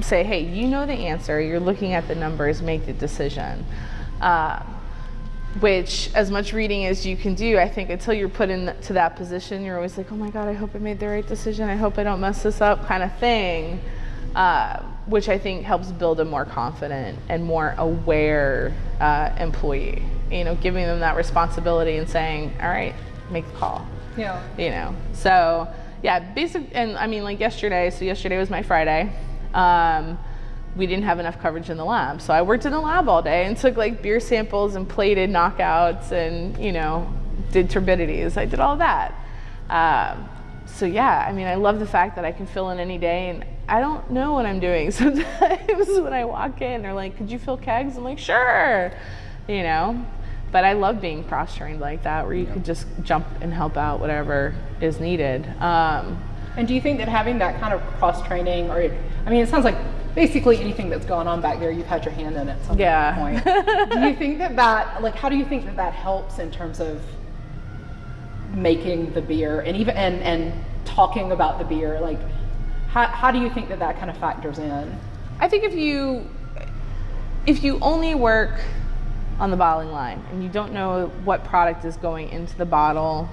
say, hey, you know the answer. You're looking at the numbers, make the decision. Uh, which, as much reading as you can do, I think until you're put into that position, you're always like, oh my God, I hope I made the right decision. I hope I don't mess this up, kind of thing. Uh, which I think helps build a more confident and more aware uh, employee. You know, giving them that responsibility and saying, all right, make the call Yeah. you know so yeah basic and i mean like yesterday so yesterday was my friday um, we didn't have enough coverage in the lab. So I worked in the lab all day and took like beer samples and plated knockouts and, you know, did turbidities. I did all that. Um, so yeah, I mean, I love the fact that I can fill in any day and I don't know what I'm doing. Sometimes when I walk in, they're like, could you fill kegs? I'm like, sure, you know, but I love being cross trained like that where you yeah. could just jump and help out whatever is needed. Um, and do you think that having that kind of cross training, or I mean, it sounds like basically anything that's gone on back there, you've had your hand in at some yeah. point. do you think that that, like, how do you think that that helps in terms of making the beer and even and and talking about the beer? Like, how how do you think that that kind of factors in? I think if you if you only work on the bottling line and you don't know what product is going into the bottle,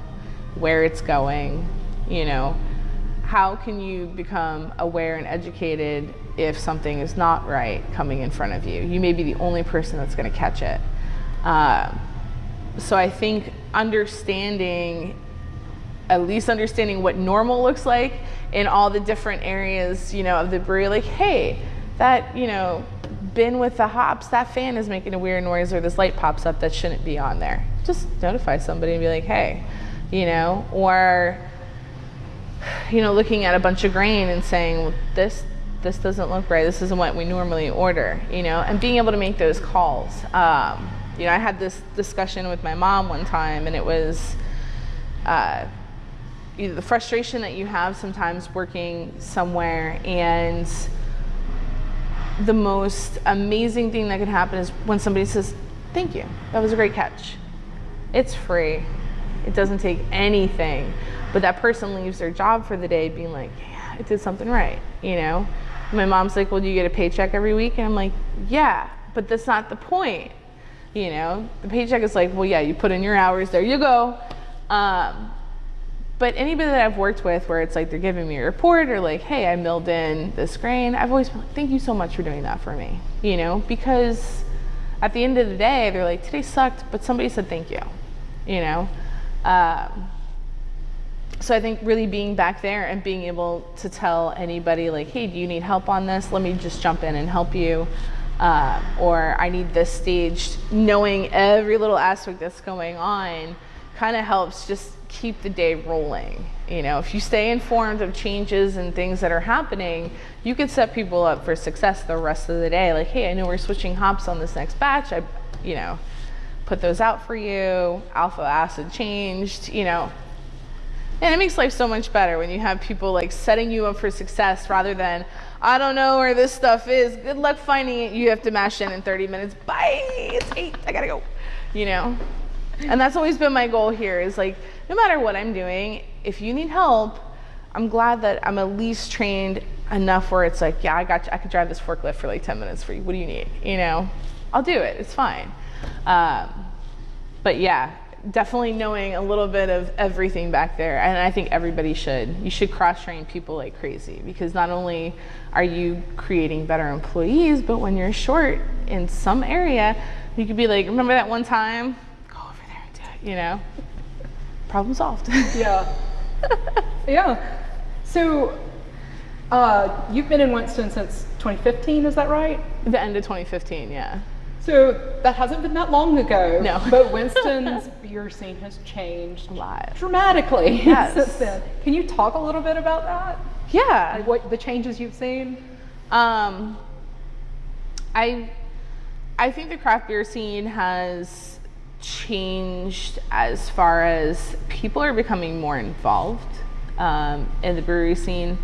where it's going, you know, how can you become aware and educated if something is not right coming in front of you? You may be the only person that's going to catch it. Uh, so I think understanding, at least understanding what normal looks like in all the different areas, you know, of the brewery, like, hey, that, you know, bin with the hops, that fan is making a weird noise or this light pops up that shouldn't be on there. Just notify somebody and be like, hey, you know, or you know, looking at a bunch of grain and saying, well, this this doesn't look right. This isn't what we normally order, you know, and being able to make those calls. Um, you know, I had this discussion with my mom one time, and it was uh, either the frustration that you have sometimes working somewhere, and the most amazing thing that can happen is when somebody says, "Thank you, that was a great catch." It's free. It doesn't take anything. But that person leaves their job for the day being like, yeah, I did something right, you know? My mom's like, well, do you get a paycheck every week? And I'm like, yeah, but that's not the point. You know, the paycheck is like, well, yeah, you put in your hours, there you go. Um, but anybody that I've worked with where it's like they're giving me a report or like, hey, I milled in this grain, I've always been like, thank you so much for doing that for me, you know, because at the end of the day, they're like, today sucked, but somebody said thank you, you know. Um, so I think really being back there and being able to tell anybody like, hey, do you need help on this? Let me just jump in and help you. Uh, or I need this staged, knowing every little aspect that's going on kind of helps just keep the day rolling. You know, if you stay informed of changes and things that are happening, you could set people up for success the rest of the day. Like, hey, I know we're switching hops on this next batch. I, you know, put those out for you. Alpha acid changed. You know, and it makes life so much better when you have people like setting you up for success rather than, I don't know where this stuff is. Good luck finding it. You have to mash in in 30 minutes. Bye. It's eight. I gotta go. You know? And that's always been my goal here is like, no matter what I'm doing, if you need help, I'm glad that I'm at least trained enough where it's like, yeah, I got you. I could drive this forklift for like 10 minutes for you. What do you need? You know? I'll do it. It's fine. Um, but yeah, definitely knowing a little bit of everything back there. And I think everybody should. You should cross train people like crazy because not only are you creating better employees, but when you're short in some area, you could be like, remember that one time? Go over there and do it, you know? Problem solved. yeah. yeah. So uh, you've been in Winston since 2015, is that right? The end of 2015, yeah. So that hasn't been that long ago. No. but Winston's beer scene has changed a lot dramatically yes. since then. Can you talk a little bit about that? Yeah. Like what the changes you've seen? Um, I I think the craft beer scene has changed as far as people are becoming more involved um, in the brewery scene.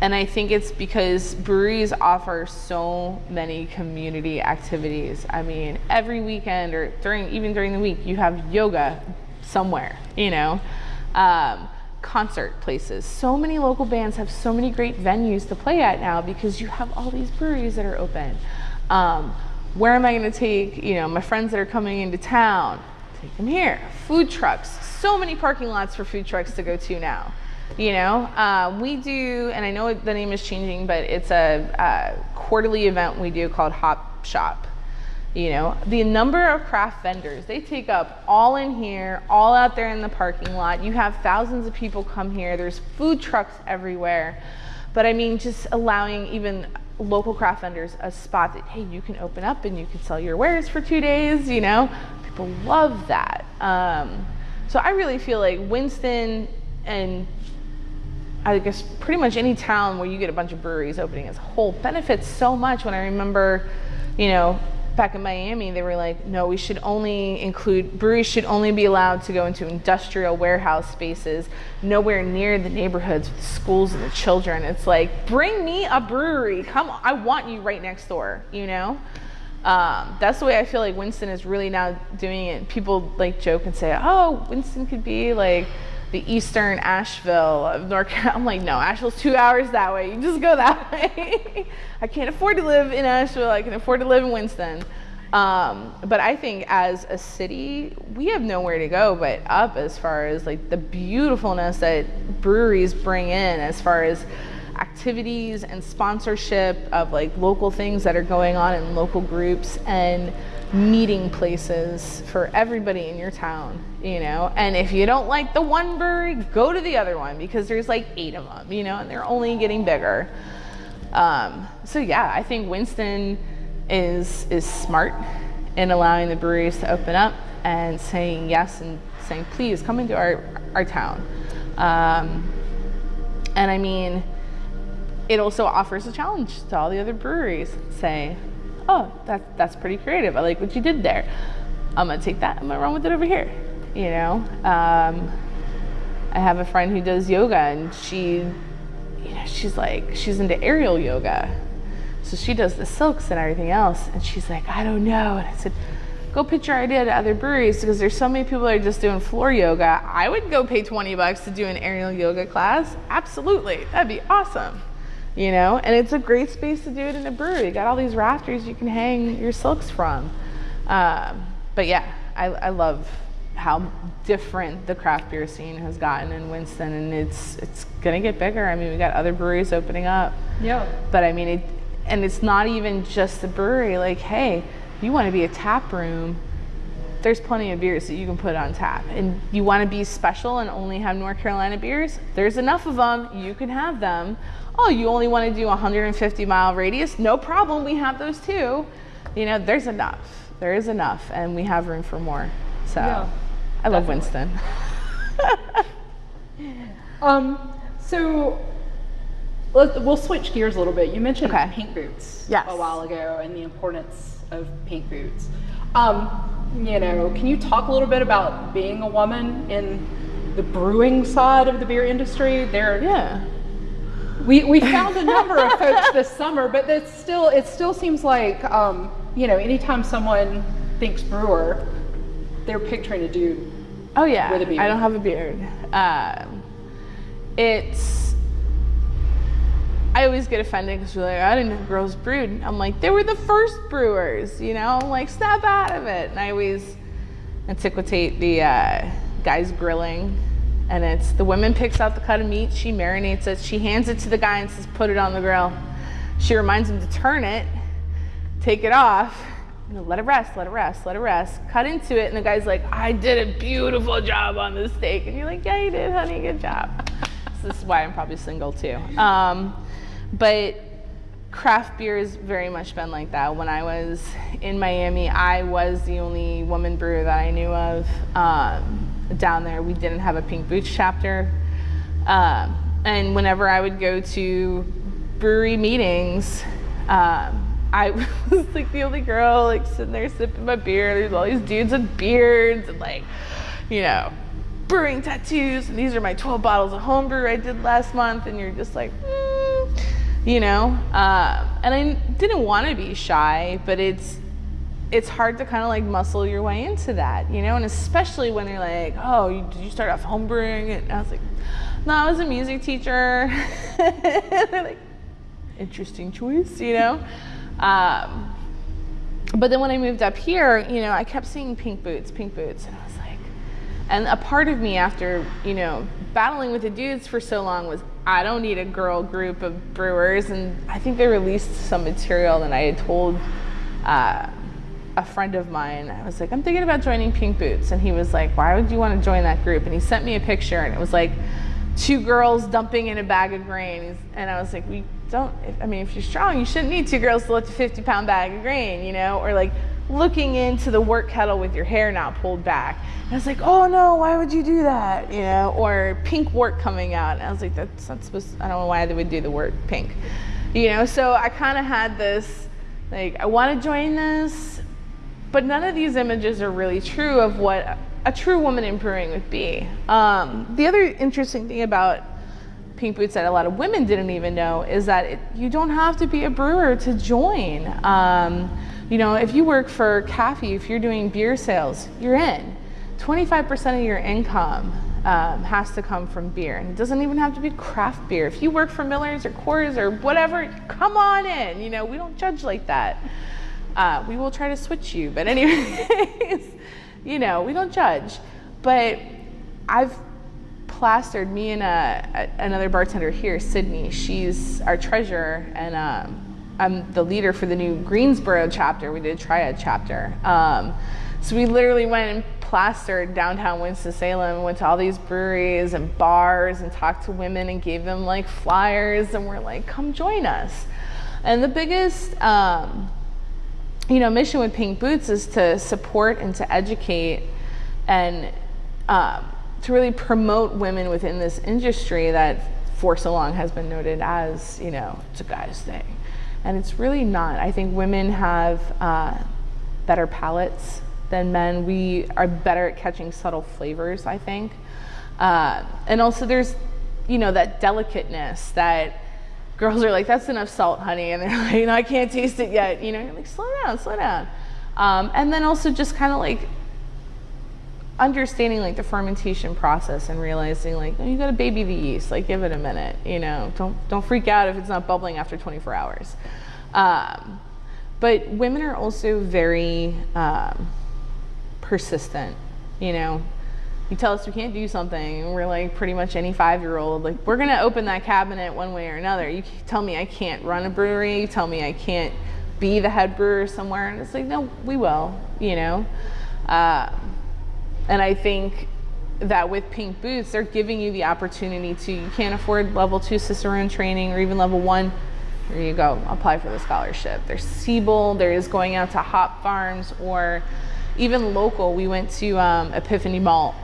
And I think it's because breweries offer so many community activities. I mean, every weekend or during even during the week, you have yoga somewhere, you know, um, concert places. So many local bands have so many great venues to play at now because you have all these breweries that are open. Um, where am I going to take, you know, my friends that are coming into town? Take them here. Food trucks. So many parking lots for food trucks to go to now. You know, uh, we do, and I know the name is changing, but it's a, a quarterly event we do called Hop Shop. You know, the number of craft vendors, they take up all in here, all out there in the parking lot. You have thousands of people come here. There's food trucks everywhere. But I mean, just allowing even local craft vendors a spot that hey you can open up and you can sell your wares for two days you know people love that um, so i really feel like winston and i guess pretty much any town where you get a bunch of breweries opening as a whole benefits so much when i remember you know back in Miami, they were like, no, we should only include, breweries should only be allowed to go into industrial warehouse spaces, nowhere near the neighborhoods with the schools and the children. It's like, bring me a brewery. Come on, I want you right next door, you know? Um, that's the way I feel like Winston is really now doing it. People like joke and say, oh, Winston could be like, the eastern Asheville of North Carolina. I'm like, no, Asheville's two hours that way. You just go that way. I can't afford to live in Asheville. I can afford to live in Winston. Um, but I think as a city, we have nowhere to go but up as far as like the beautifulness that breweries bring in as far as activities and sponsorship of like local things that are going on in local groups and meeting places for everybody in your town, you know. And if you don't like the one brewery, go to the other one because there's like eight of them, you know, and they're only getting bigger. Um, so yeah, I think Winston is is smart in allowing the breweries to open up and saying yes and saying please come into our our town. Um, and I mean, it also offers a challenge to all the other breweries. Say, oh, that, that's pretty creative. I like what you did there. I'm gonna take that, I'm gonna run with it over here. You know, um, I have a friend who does yoga and she, you know, she's like, she's into aerial yoga. So she does the silks and everything else. And she's like, I don't know. And I said, go pitch your idea to other breweries because there's so many people that are just doing floor yoga. I would go pay 20 bucks to do an aerial yoga class. Absolutely. That'd be awesome you know and it's a great space to do it in a brewery you got all these rafters you can hang your silks from um, but yeah I, I, love how different the craft beer scene has gotten in winston and it's it's gonna get bigger i mean we got other breweries opening up yeah but i mean it and it's not even just the brewery like hey you want to be a tap room there's plenty of beers that you can put on tap. And you want to be special and only have North Carolina beers? There's enough of them. You can have them. Oh, you only want to do 150 mile radius? No problem. We have those too. You know, there's enough. There is enough, and we have room for more. So yeah, I love Winston. um, so let's, we'll switch gears a little bit. You mentioned okay. pink boots yes. a while ago and the importance of pink boots. Um, you know, can you talk a little bit about being a woman in the brewing side of the beer industry? There, yeah. We, we found a number of folks this summer, but it's still it still seems like um, you know anytime someone thinks brewer, they're picturing a dude. Oh yeah, with a beard. I don't have a beard. Um, it's I always get offended because you're like, I didn't know girls brewed. I'm like, they were the first brewers, you know? I'm like, snap out of it. And I always antiquate the uh, guys grilling. And it's the woman picks out the cut of meat, she marinates it, she hands it to the guy and says, put it on the grill. She reminds him to turn it, take it off, you know, let it rest, let it rest, let it rest. Cut into it, and the guy's like, I did a beautiful job on this steak. And you're like, yeah, you did, honey, good job. so this is why I'm probably single too. Um, but craft beer has very much been like that. When I was in Miami, I was the only woman brewer that I knew of um, down there. We didn't have a Pink Boots chapter. Um, and whenever I would go to brewery meetings, um, I was like the only girl like sitting there sipping my beer. There's all these dudes with beards and like, you know, brewing tattoos. And these are my 12 bottles of homebrew I did last month. And you're just like, mm you know uh, and i didn't want to be shy but it's it's hard to kind of like muscle your way into that you know? And especially when they're like oh you, did you start off homebrewing? And i was like no i was a music teacher. They're like interesting choice you know? Um, but then when i moved up here you know i kept seeing pink boots pink boots and i was like and a part of me after you know battling with the dudes for so long was I don't need a girl group of brewers. And I think they released some material and I had told uh, a friend of mine, I was like, I'm thinking about joining Pink Boots. And he was like, why would you want to join that group? And he sent me a picture and it was like two girls dumping in a bag of grain. And I was like, we don't, I mean, if you're strong, you shouldn't need two girls to lift a 50 pound bag of grain, you know? Or like looking into the wort kettle with your hair not pulled back. And I was like, oh no, why would you do that? You know, or pink work coming out. And I was like, that's not supposed, to, I don't know why they would do the word pink. You know, so I kind of had this, like, I want to join this, but none of these images are really true of what a true woman in brewing would be. Um, the other interesting thing about Pink Boots that a lot of women didn't even know is that it, you don't have to be a brewer to join. Um, you know, if you work for Caffey, if you're doing beer sales, you're in. 25% of your income um, has to come from beer. And it doesn't even have to be craft beer. If you work for Miller's or Coors or whatever, come on in. You know, we don't judge like that. Uh, we will try to switch you. But anyways, you know, we don't judge. But I've plastered me and a, a, another bartender here, Sydney. She's our treasurer, and um, I'm the leader for the new Greensboro chapter. We did a triad chapter. Um, so we literally went and plastered downtown Winston-Salem went to all these breweries and bars and talked to women and gave them like flyers and we're like, come join us. And the biggest um, you know, mission with Pink Boots is to support and to educate and um, to really promote women within this industry that for so long has been noted as, you know, it's a guy's thing. And it's really not. I think women have uh, better palates than men. We are better at catching subtle flavors, I think. Uh, and also there's, you know, that delicateness that girls are like, that's enough salt, honey. And they're like, know, I can't taste it yet. You know, you're like, slow down, slow down. Um, and then also just kind of like understanding like the fermentation process and realizing like oh, you got to baby the yeast like give it a minute you know don't don't freak out if it's not bubbling after 24 hours um, but women are also very um, persistent you know you tell us we can't do something. And we're like pretty much any five year old like we're gonna open that cabinet one way or another. You tell me i can't run a brewery. You tell me i can't be the head brewer somewhere. And it's like no we will you know? Uh, and i think that with pink boots they're giving you the opportunity to you can't afford level two cicerone training or even level one. There you go. Apply for the scholarship. There's siebel. There is going out to hop farms or even local. We went to um, epiphany malt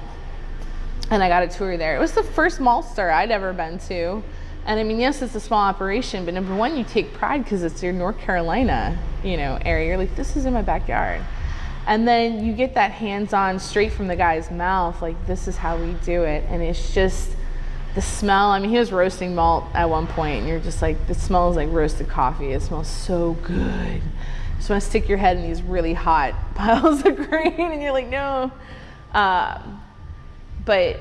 and I got a tour there. It was the first maltster I'd ever been to. And I mean, yes, it's a small operation, but number one, you take pride because it's your North Carolina, you know, area. You're like, this is in my backyard. And then you get that hands-on straight from the guy's mouth, like this is how we do it. And it's just the smell. I mean, he was roasting malt at one point, and you're just like, this smells like roasted coffee. It smells so good. You just want to stick your head in these really hot piles of grain, and you're like, no. Um, but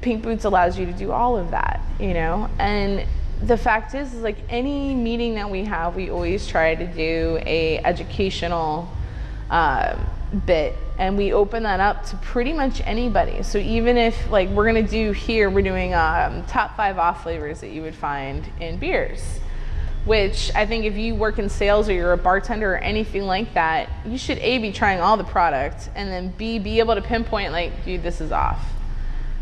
Pink Boots allows you to do all of that, you know? And the fact is, is like any meeting that we have, we always try to do a educational uh, bit and we open that up to pretty much anybody. So even if like we're gonna do here, we're doing um, top five off flavors that you would find in beers which I think if you work in sales or you're a bartender or anything like that, you should A, be trying all the product and then B, be able to pinpoint like, dude, this is off.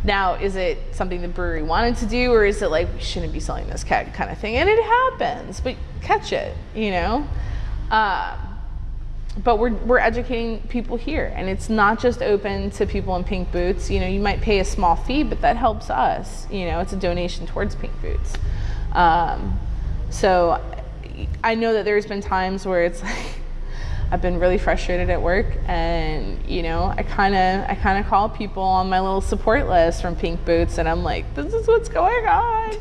Now, is it something the brewery wanted to do or is it like, we shouldn't be selling this keg kind of thing? And it happens, but catch it, you know? Uh, but we're, we're educating people here and it's not just open to people in pink boots. You know, you might pay a small fee, but that helps us. You know, it's a donation towards pink boots. Um, so I know that there's been times where it's like I've been really frustrated at work and you know I kind of I kind of call people on my little support list from Pink Boots and I'm like this is what's going on.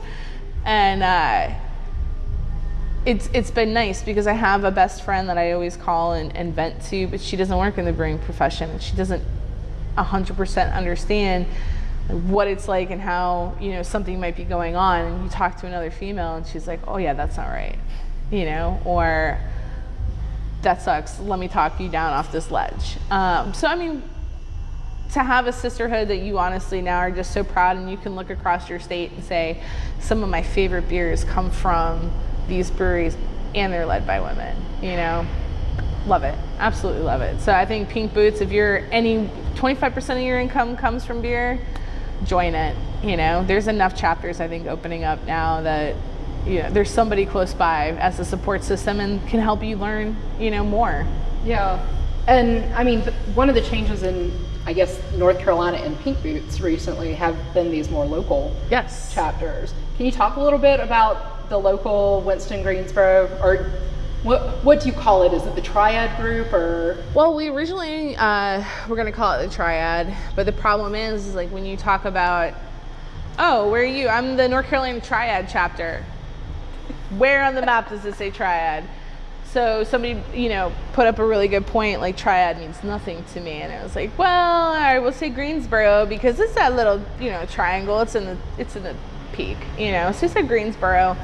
And uh, it's it's been nice because I have a best friend that I always call and, and vent to but she doesn't work in the brewing profession and she doesn't 100% understand what it's like and how you know something might be going on and you talk to another female and she's like oh yeah that's not right you know or that sucks. Let me talk you down off this ledge. Um, so i mean to have a sisterhood that you honestly now are just so proud and you can look across your state and say some of my favorite beers come from these breweries and they're led by women you know? Love it. Absolutely love it. So i think pink boots if you're any 25% of your income comes from beer join it. You know, there's enough chapters I think opening up now that you know there's somebody close by as a support system and can help you learn you know more. Yeah, and I mean one of the changes in I guess North Carolina and Pink Boots recently have been these more local yes chapters. Can you talk a little bit about the local Winston Greensboro or what what do you call it? Is it the Triad Group or? Well, we originally uh, we're gonna call it the Triad, but the problem is, is like when you talk about, oh, where are you? I'm the North Carolina Triad chapter. Where on the map does it say Triad? So somebody, you know, put up a really good point. Like Triad means nothing to me, and I was like, well, I will say Greensboro because it's that little, you know, triangle. It's in the it's in the peak, you know. So I said Greensboro.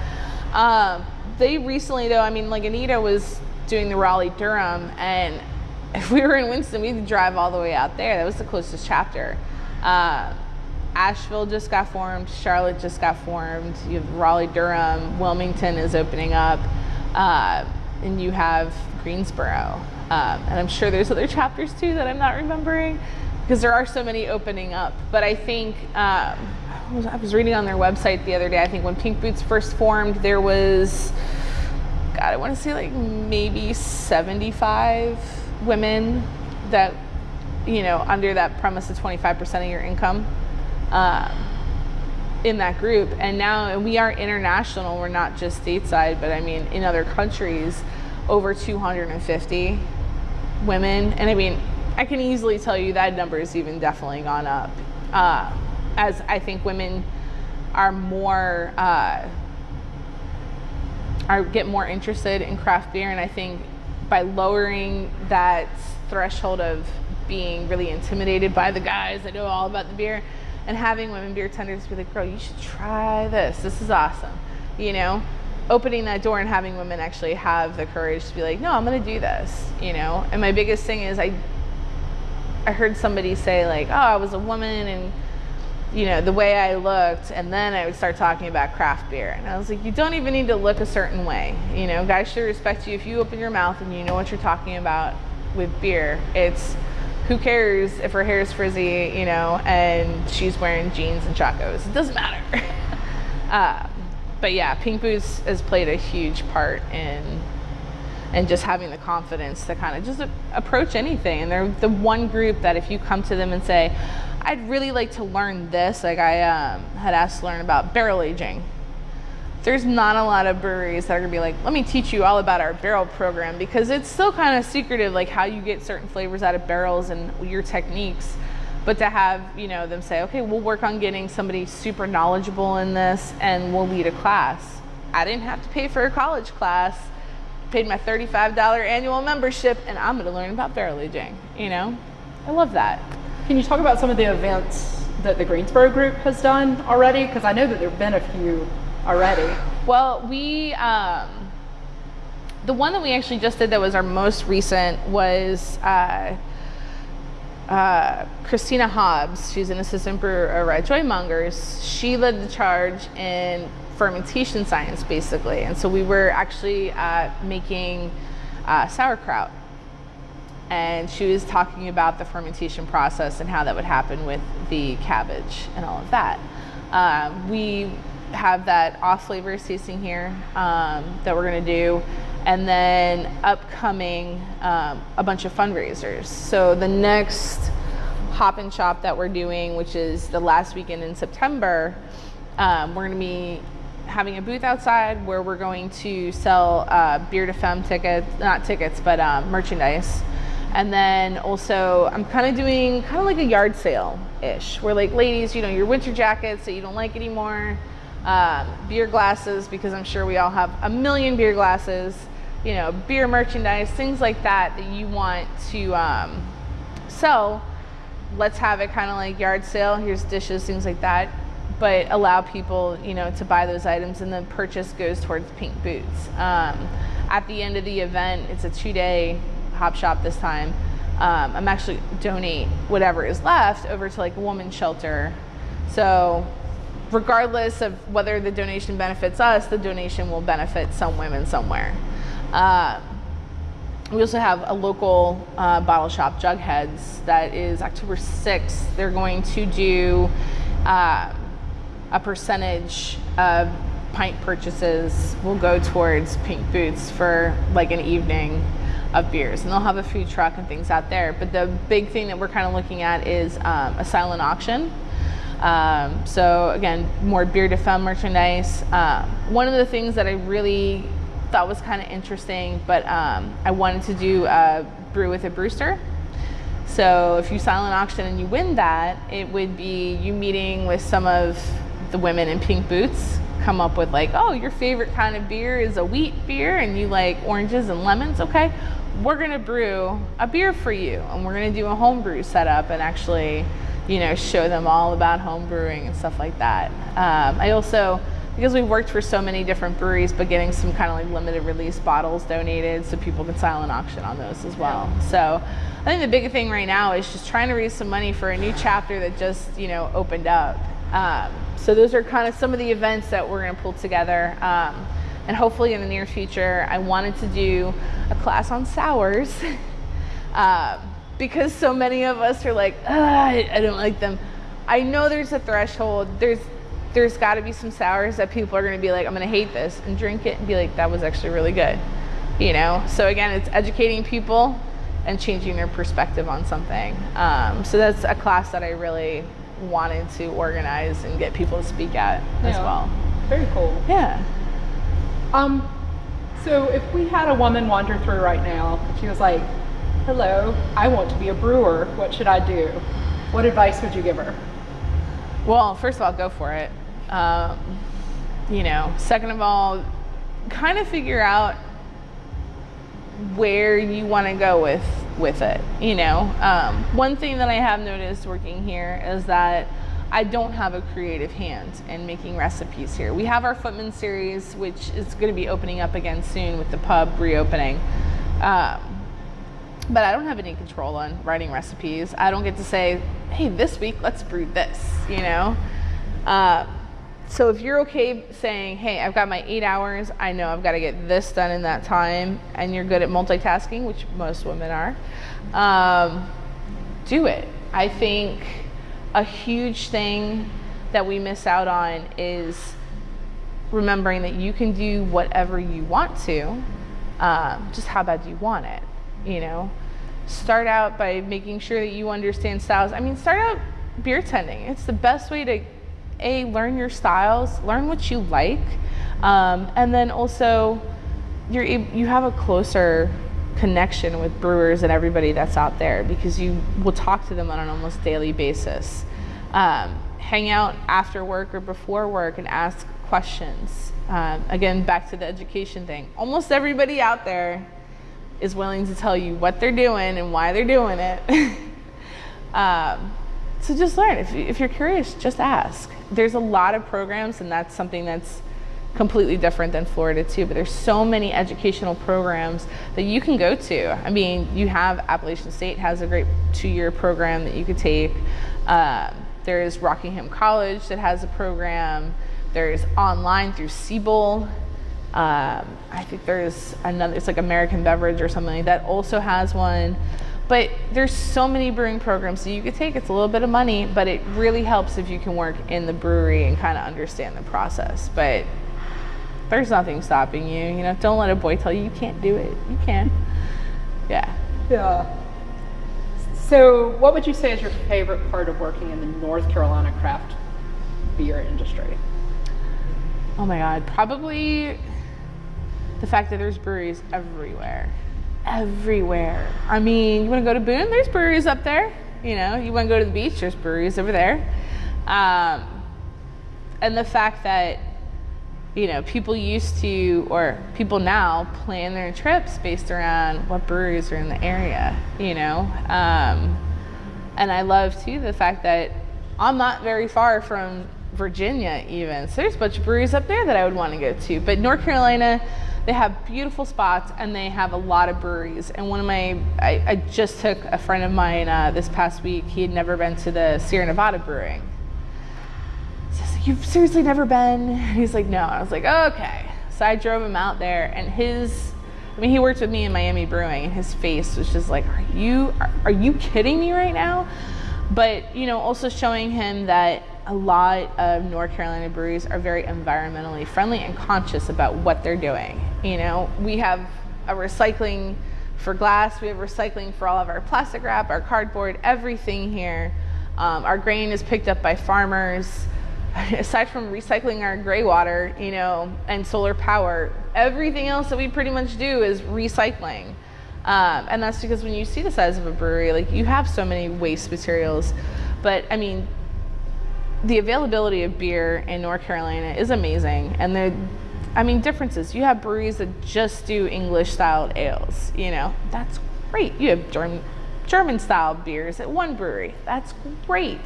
Um, they recently though, I mean, like Anita was doing the Raleigh Durham, and if we were in Winston, we'd drive all the way out there. That was the closest chapter. Uh, Asheville just got formed. Charlotte just got formed. You have Raleigh Durham. Wilmington is opening up, uh, and you have Greensboro. Um, and I'm sure there's other chapters too that I'm not remembering because there are so many opening up. But I think um, I was reading on their website the other day. I think when Pink Boots first formed, there was, God, I want to say like maybe 75 women that, you know, under that premise of 25% of your income um, in that group. And now and we are international. We're not just stateside, but I mean, in other countries, over 250 women. And I mean, I can easily tell you that number has even definitely gone up. Uh, as I think women are more uh, are get more interested in craft beer, and I think by lowering that threshold of being really intimidated by the guys that know all about the beer, and having women beer tenders be like, "Girl, you should try this. This is awesome," you know. Opening that door and having women actually have the courage to be like, no, I'm gonna do this, you know. And my biggest thing is I I heard somebody say like, oh, I was a woman and you know, the way I looked, and then I would start talking about craft beer. And I was like, you don't even need to look a certain way. You know, guys should respect you if you open your mouth and you know what you're talking about with beer. It's who cares if her hair is frizzy, you know, and she's wearing jeans and chacos. It doesn't matter. uh, but yeah, Pink Boots has played a huge part in and just having the confidence to kind of just approach anything. And they're the one group that if you come to them and say, I'd really like to learn this. Like I um, had asked to learn about barrel aging. There's not a lot of breweries that are gonna be like, let me teach you all about our barrel program because it's still kind of secretive, like how you get certain flavors out of barrels and your techniques. But to have you know them say, okay, we'll work on getting somebody super knowledgeable in this, and we'll lead a class. I didn't have to pay for a college class. Paid my $35 annual membership, and I'm gonna learn about barrel aging. You know, I love that. Can you talk about some of the events that the Greensboro group has done already? Because I know that there have been a few already. Well, we, um, the one that we actually just did that was our most recent was uh, uh, Christina Hobbs. She's an assistant brewer over Joy Joymongers. She led the charge in fermentation science, basically. And so we were actually uh, making uh, sauerkraut and she was talking about the fermentation process and how that would happen with the cabbage and all of that. Um, we have that off flavors tasting here um, that we're going to do, and then upcoming um, a bunch of fundraisers. So the next hop and shop that we're doing, which is the last weekend in September, um, we're going to be having a booth outside where we're going to sell uh, beer to femme tickets, not tickets, but um, merchandise. And then also, I'm kind of doing kind of like a yard sale ish, where like, ladies, you know, your winter jackets that you don't like anymore, um, beer glasses, because I'm sure we all have a million beer glasses, you know, beer merchandise, things like that that you want to um, sell. Let's have it kind of like yard sale. Here's dishes, things like that, but allow people, you know, to buy those items, and the purchase goes towards Pink Boots. Um, at the end of the event, it's a two-day Hop Shop this time, um, I'm actually donate whatever is left over to like a woman's shelter. So regardless of whether the donation benefits us, the donation will benefit some women somewhere. Uh, we also have a local uh, bottle shop, Jugheads, that is October 6th. They're going to do um, a percentage of pint purchases will go towards Pink Boots for like an evening of beers. And they'll have a food truck and things out there. But the big thing that we're kind of looking at is um, a silent auction. Um, so again, more beer to femme merchandise. Uh, one of the things that I really thought was kind of interesting, but um, I wanted to do a brew with a brewster. So if you silent auction and you win that, it would be you meeting with some of the women in pink boots, come up with like, oh, your favorite kind of beer is a wheat beer and you like oranges and lemons. Okay, we're gonna brew a beer for you and we're gonna do a homebrew setup and actually, you know, show them all about home brewing and stuff like that. Um, I also, because we've worked for so many different breweries, but getting some kind of like limited release bottles donated so people can silent auction on those as well. So I think the big thing right now is just trying to raise some money for a new chapter that just, you know, opened up. Um, so those are kind of some of the events that we're going to pull together. Um, and hopefully in the near future, I wanted to do a class on sours uh, because so many of us are like, I, I don't like them. I know there's a threshold. There's there's got to be some sours that people are going to be like, I'm going to hate this and drink it and be like, that was actually really good. You know? So again, it's educating people and changing their perspective on something. Um, so that's a class that I really wanted to organize and get people to speak at yeah. as well. Very cool. Yeah. Um, so if we had a woman wander through right now, she was like, hello, I want to be a brewer, what should I do? What advice would you give her? Well, first of all, go for it. Um, you know, second of all, kind of figure out where you want to go with with it. You know, um, one thing that I have noticed working here is that I don't have a creative hand in making recipes here. We have our Footman series, which is going to be opening up again soon with the pub reopening. Um, but I don't have any control on writing recipes. I don't get to say, hey, this week let's brew this, you know? Uh, so if you're okay saying, hey, I've got my eight hours, I know I've got to get this done in that time, and you're good at multitasking, which most women are, um, do it. I think a huge thing that we miss out on is remembering that you can do whatever you want to, um, just how bad do you want it, you know? Start out by making sure that you understand styles. I mean, start out beer tending. It's the best way to a learn your styles, learn what you like, um, and then also you're you have a closer connection with brewers and everybody that's out there because you will talk to them on an almost daily basis. Um, hang out after work or before work and ask questions. Um, again, back to the education thing. Almost everybody out there is willing to tell you what they're doing and why they're doing it. um, so just learn. If, if you're curious, just ask. There's a lot of programs, and that's something that's completely different than Florida too, but there's so many educational programs that you can go to. I mean, you have Appalachian State has a great two-year program that you could take. Uh, there's Rockingham College that has a program. There's online through Siebel. Um, I think there's another, it's like American Beverage or something like that also has one. But there's so many brewing programs that you could take. It's a little bit of money, but it really helps if you can work in the brewery and kind of understand the process. But there's nothing stopping you. You know, don't let a boy tell you you can't do it. You can. Yeah. Yeah. So, what would you say is your favorite part of working in the North Carolina craft beer industry? Oh my God, probably the fact that there's breweries everywhere everywhere. I mean, you want to go to Boone? There's breweries up there. You know, you want to go to the beach? There's breweries over there. Um, and the fact that you know people used to or people now plan their trips based around what breweries are in the area. You know, um, and I love too the fact that I'm not very far from Virginia even. So there's a bunch of breweries up there that I would want to go to. But North Carolina they have beautiful spots and they have a lot of breweries. And one of my, I, I just took a friend of mine uh, this past week. He had never been to the Sierra Nevada Brewing. Says, You've seriously never been? He's like, No. I was like, Okay. So I drove him out there and his, I mean, he worked with me in Miami Brewing and his face was just like, Are you, are, are you kidding me right now? But, you know, also showing him that a lot of North Carolina breweries are very environmentally friendly and conscious about what they're doing. You know, we have a recycling for glass, we have recycling for all of our plastic wrap, our cardboard, everything here. Um, our grain is picked up by farmers. Aside from recycling our gray water, you know, and solar power, everything else that we pretty much do is recycling. Um, and that's because when you see the size of a brewery, like you have so many waste materials. But I mean, the availability of beer in North Carolina is amazing. And the, I mean, differences. You have breweries that just do English styled ales, you know, that's great. You have German, German style beers at one brewery. That's great.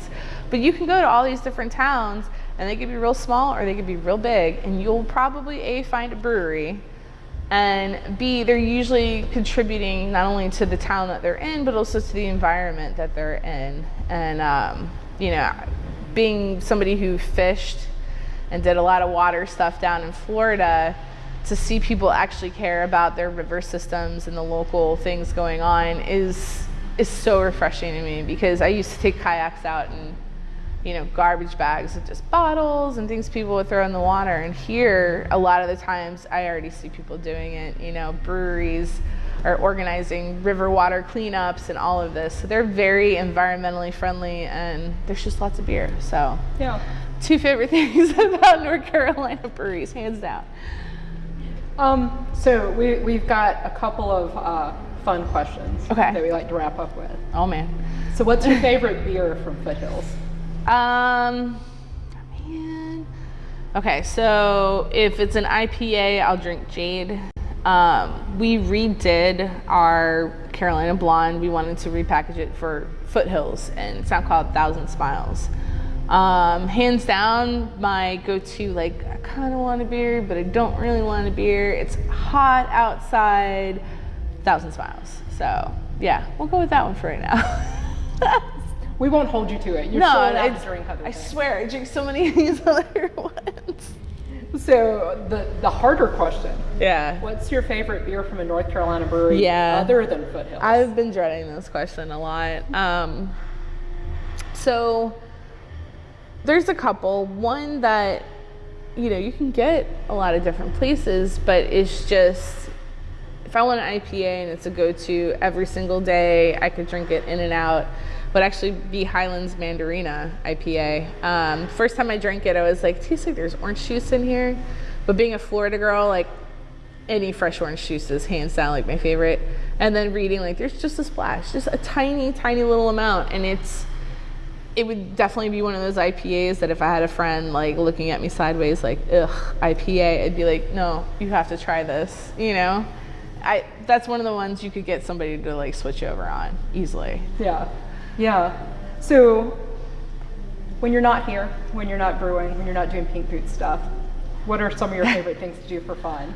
But you can go to all these different towns and they could be real small or they could be real big and you'll probably A, find a brewery and B, they're usually contributing not only to the town that they're in, but also to the environment that they're in. And, um, you know, being somebody who fished and did a lot of water stuff down in Florida, to see people actually care about their river systems and the local things going on is is so refreshing to me because I used to take kayaks out and you know garbage bags of just bottles and things people would throw in the water. And here a lot of the times I already see people doing it you know breweries are organizing river water cleanups and all of this so they're very environmentally friendly and there's just lots of beer so Yeah. two favorite things about North Carolina breweries hands down Um, so we, we've got a couple of uh, fun questions Okay. that we like to wrap up with. oh man So what's your favorite beer from Foothills? Um, man. Okay, so if it's an IPA, I'll drink Jade. Um, we redid our Carolina Blonde. We wanted to repackage it for Foothills, and it's now called Thousand Smiles. Um, hands down, my go-to like I kind of want a beer, but I don't really want a beer. It's hot outside. Thousand Smiles. So yeah, we'll go with that one for right now. We won't hold you to it. You're no, still allowed it's- to drink other I things. swear, I drink so many of these other ones. So the the harder question: Yeah. What's your favorite beer from a North Carolina brewery Yeah. other than Foothills? I've been dreading this question a lot. Um, so there's a couple. One that you know you can get a lot of different places, but it's just if I want an IPA and it's a go-to every single day, I could drink it in and out. Would actually be Highlands Mandarina IPA. Um, first time I drank it, I was like, tastes like there's orange juice in here. But being a Florida girl, like any fresh orange juice is hands down like my favorite. And then reading like there's just a splash, just a tiny, tiny little amount, and it's it would definitely be one of those IPAs that if I had a friend like looking at me sideways like ugh IPA, I'd be like, no, you have to try this. You know, I that's one of the ones you could get somebody to like switch over on easily. Yeah, yeah. So when you're not here, when you're not brewing, when you're not doing pink boot stuff, what are some of your favorite things to do for fun?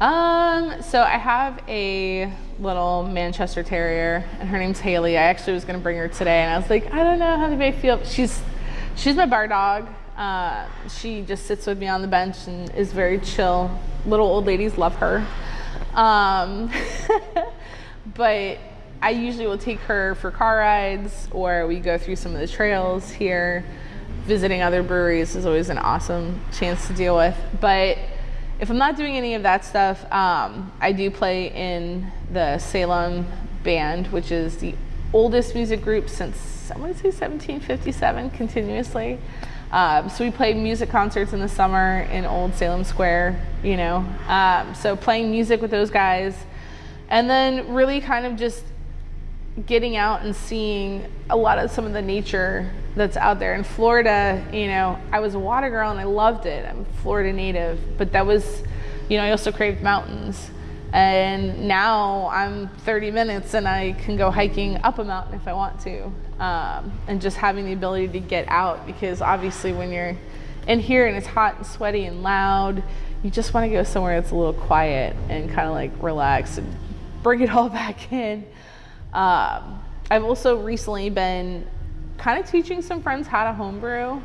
Um, so I have a little Manchester Terrier, and her name's Haley. I actually was gonna bring her today, and I was like, I don't know how to make feel. She's she's my bar dog. Uh, she just sits with me on the bench and is very chill. Little old ladies love her. Um, but I usually will take her for car rides, or we go through some of the trails here. Visiting other breweries is always an awesome chance to deal with, but if I'm not doing any of that stuff, um, I do play in the Salem Band, which is the oldest music group since I want to say 1757 continuously. Um, so we play music concerts in the summer in Old Salem Square, you know. Um, so playing music with those guys, and then really kind of just getting out and seeing a lot of some of the nature that's out there in Florida. You know, I was a water girl and I loved it. I'm Florida native, but that was, you know, I also craved mountains. And now I'm 30 minutes and I can go hiking up a mountain if I want to. Um, and just having the ability to get out because obviously when you're in here and it's hot and sweaty and loud, you just want to go somewhere that's a little quiet and kind of like relax and bring it all back in. Um, I've also recently been kind of teaching some friends how to homebrew,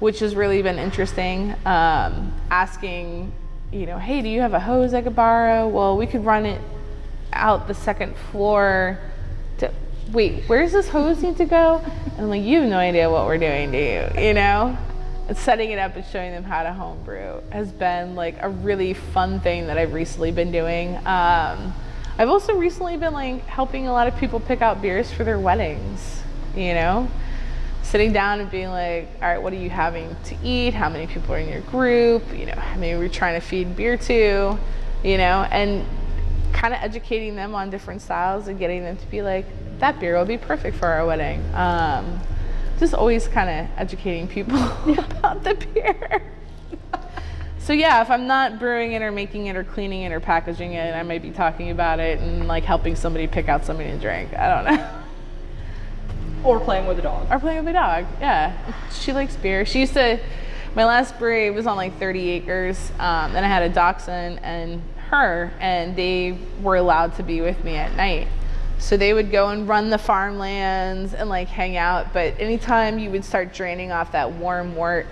which has really been interesting. Um, asking, you know, hey, do you have a hose I could borrow? Well, we could run it out the second floor. To, wait, where's this hose need to go? And I'm like, you have no idea what we're doing, do you? You know? And setting it up and showing them how to homebrew has been like a really fun thing that I've recently been doing. Um, I've also recently been like helping a lot of people pick out beers for their weddings, you know? Sitting down and being like, all right, what are you having to eat? How many people are in your group? You know, how many we're trying to feed beer to, you know, and kind of educating them on different styles and getting them to be like, that beer will be perfect for our wedding. Um, just always kind of educating people about the beer. So yeah, if I'm not brewing it or making it or cleaning it or packaging it, I might be talking about it and like helping somebody pick out something to drink. I don't know. Or playing with a dog. Or playing with a dog. Yeah, she likes beer. She used to. My last brewery was on like 30 acres, um, and I had a dachshund and her, and they were allowed to be with me at night. So they would go and run the farmlands and like hang out. But anytime you would start draining off that warm wort,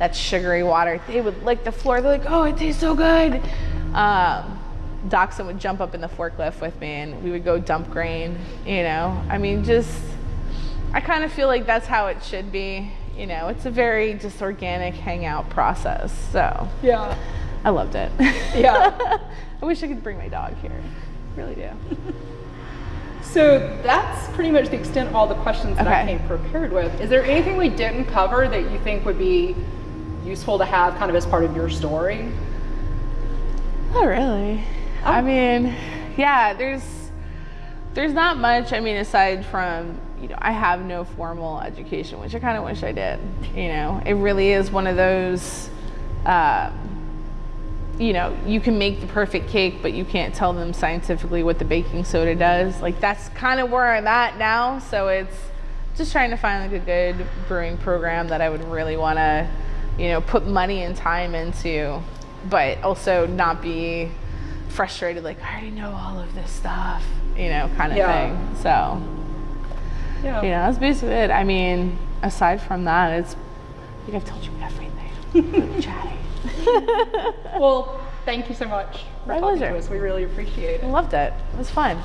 that sugary water, they would lick the floor. They're like, "Oh, it tastes so good." Um, Dachshund would jump up in the forklift with me, and we would go dump grain. You know, I mean, just I kind of feel like that's how it should be. You know, it's a very just organic hangout process. So Yeah. I loved it. Yeah. I wish I could bring my dog here. Really do. So that's pretty much the extent of all the questions that I came prepared with. Is there anything we didn't cover that you think would be useful to have kind of as part of your story? Not really. I Oh. mean, yeah, there's there's not much. I mean, aside from you know, I have no formal education, which I kind of wish I did. You know, it really is one of those. Um, you know, you can make the perfect cake, but you can't tell them scientifically what the baking soda does. Like that's kind of where I'm at now. So it's just trying to find like a good brewing program that I would really want to, you know, put money and time into, but also not be frustrated. Like I already know all of this stuff, you know, kind of Yeah. thing. So Yeah. yeah, that's basically it. I mean, aside from that, it's I think I've told you everything. Chatty. Well, thank you so much for My talking to us. We really appreciate it. I it. loved it. It was fun.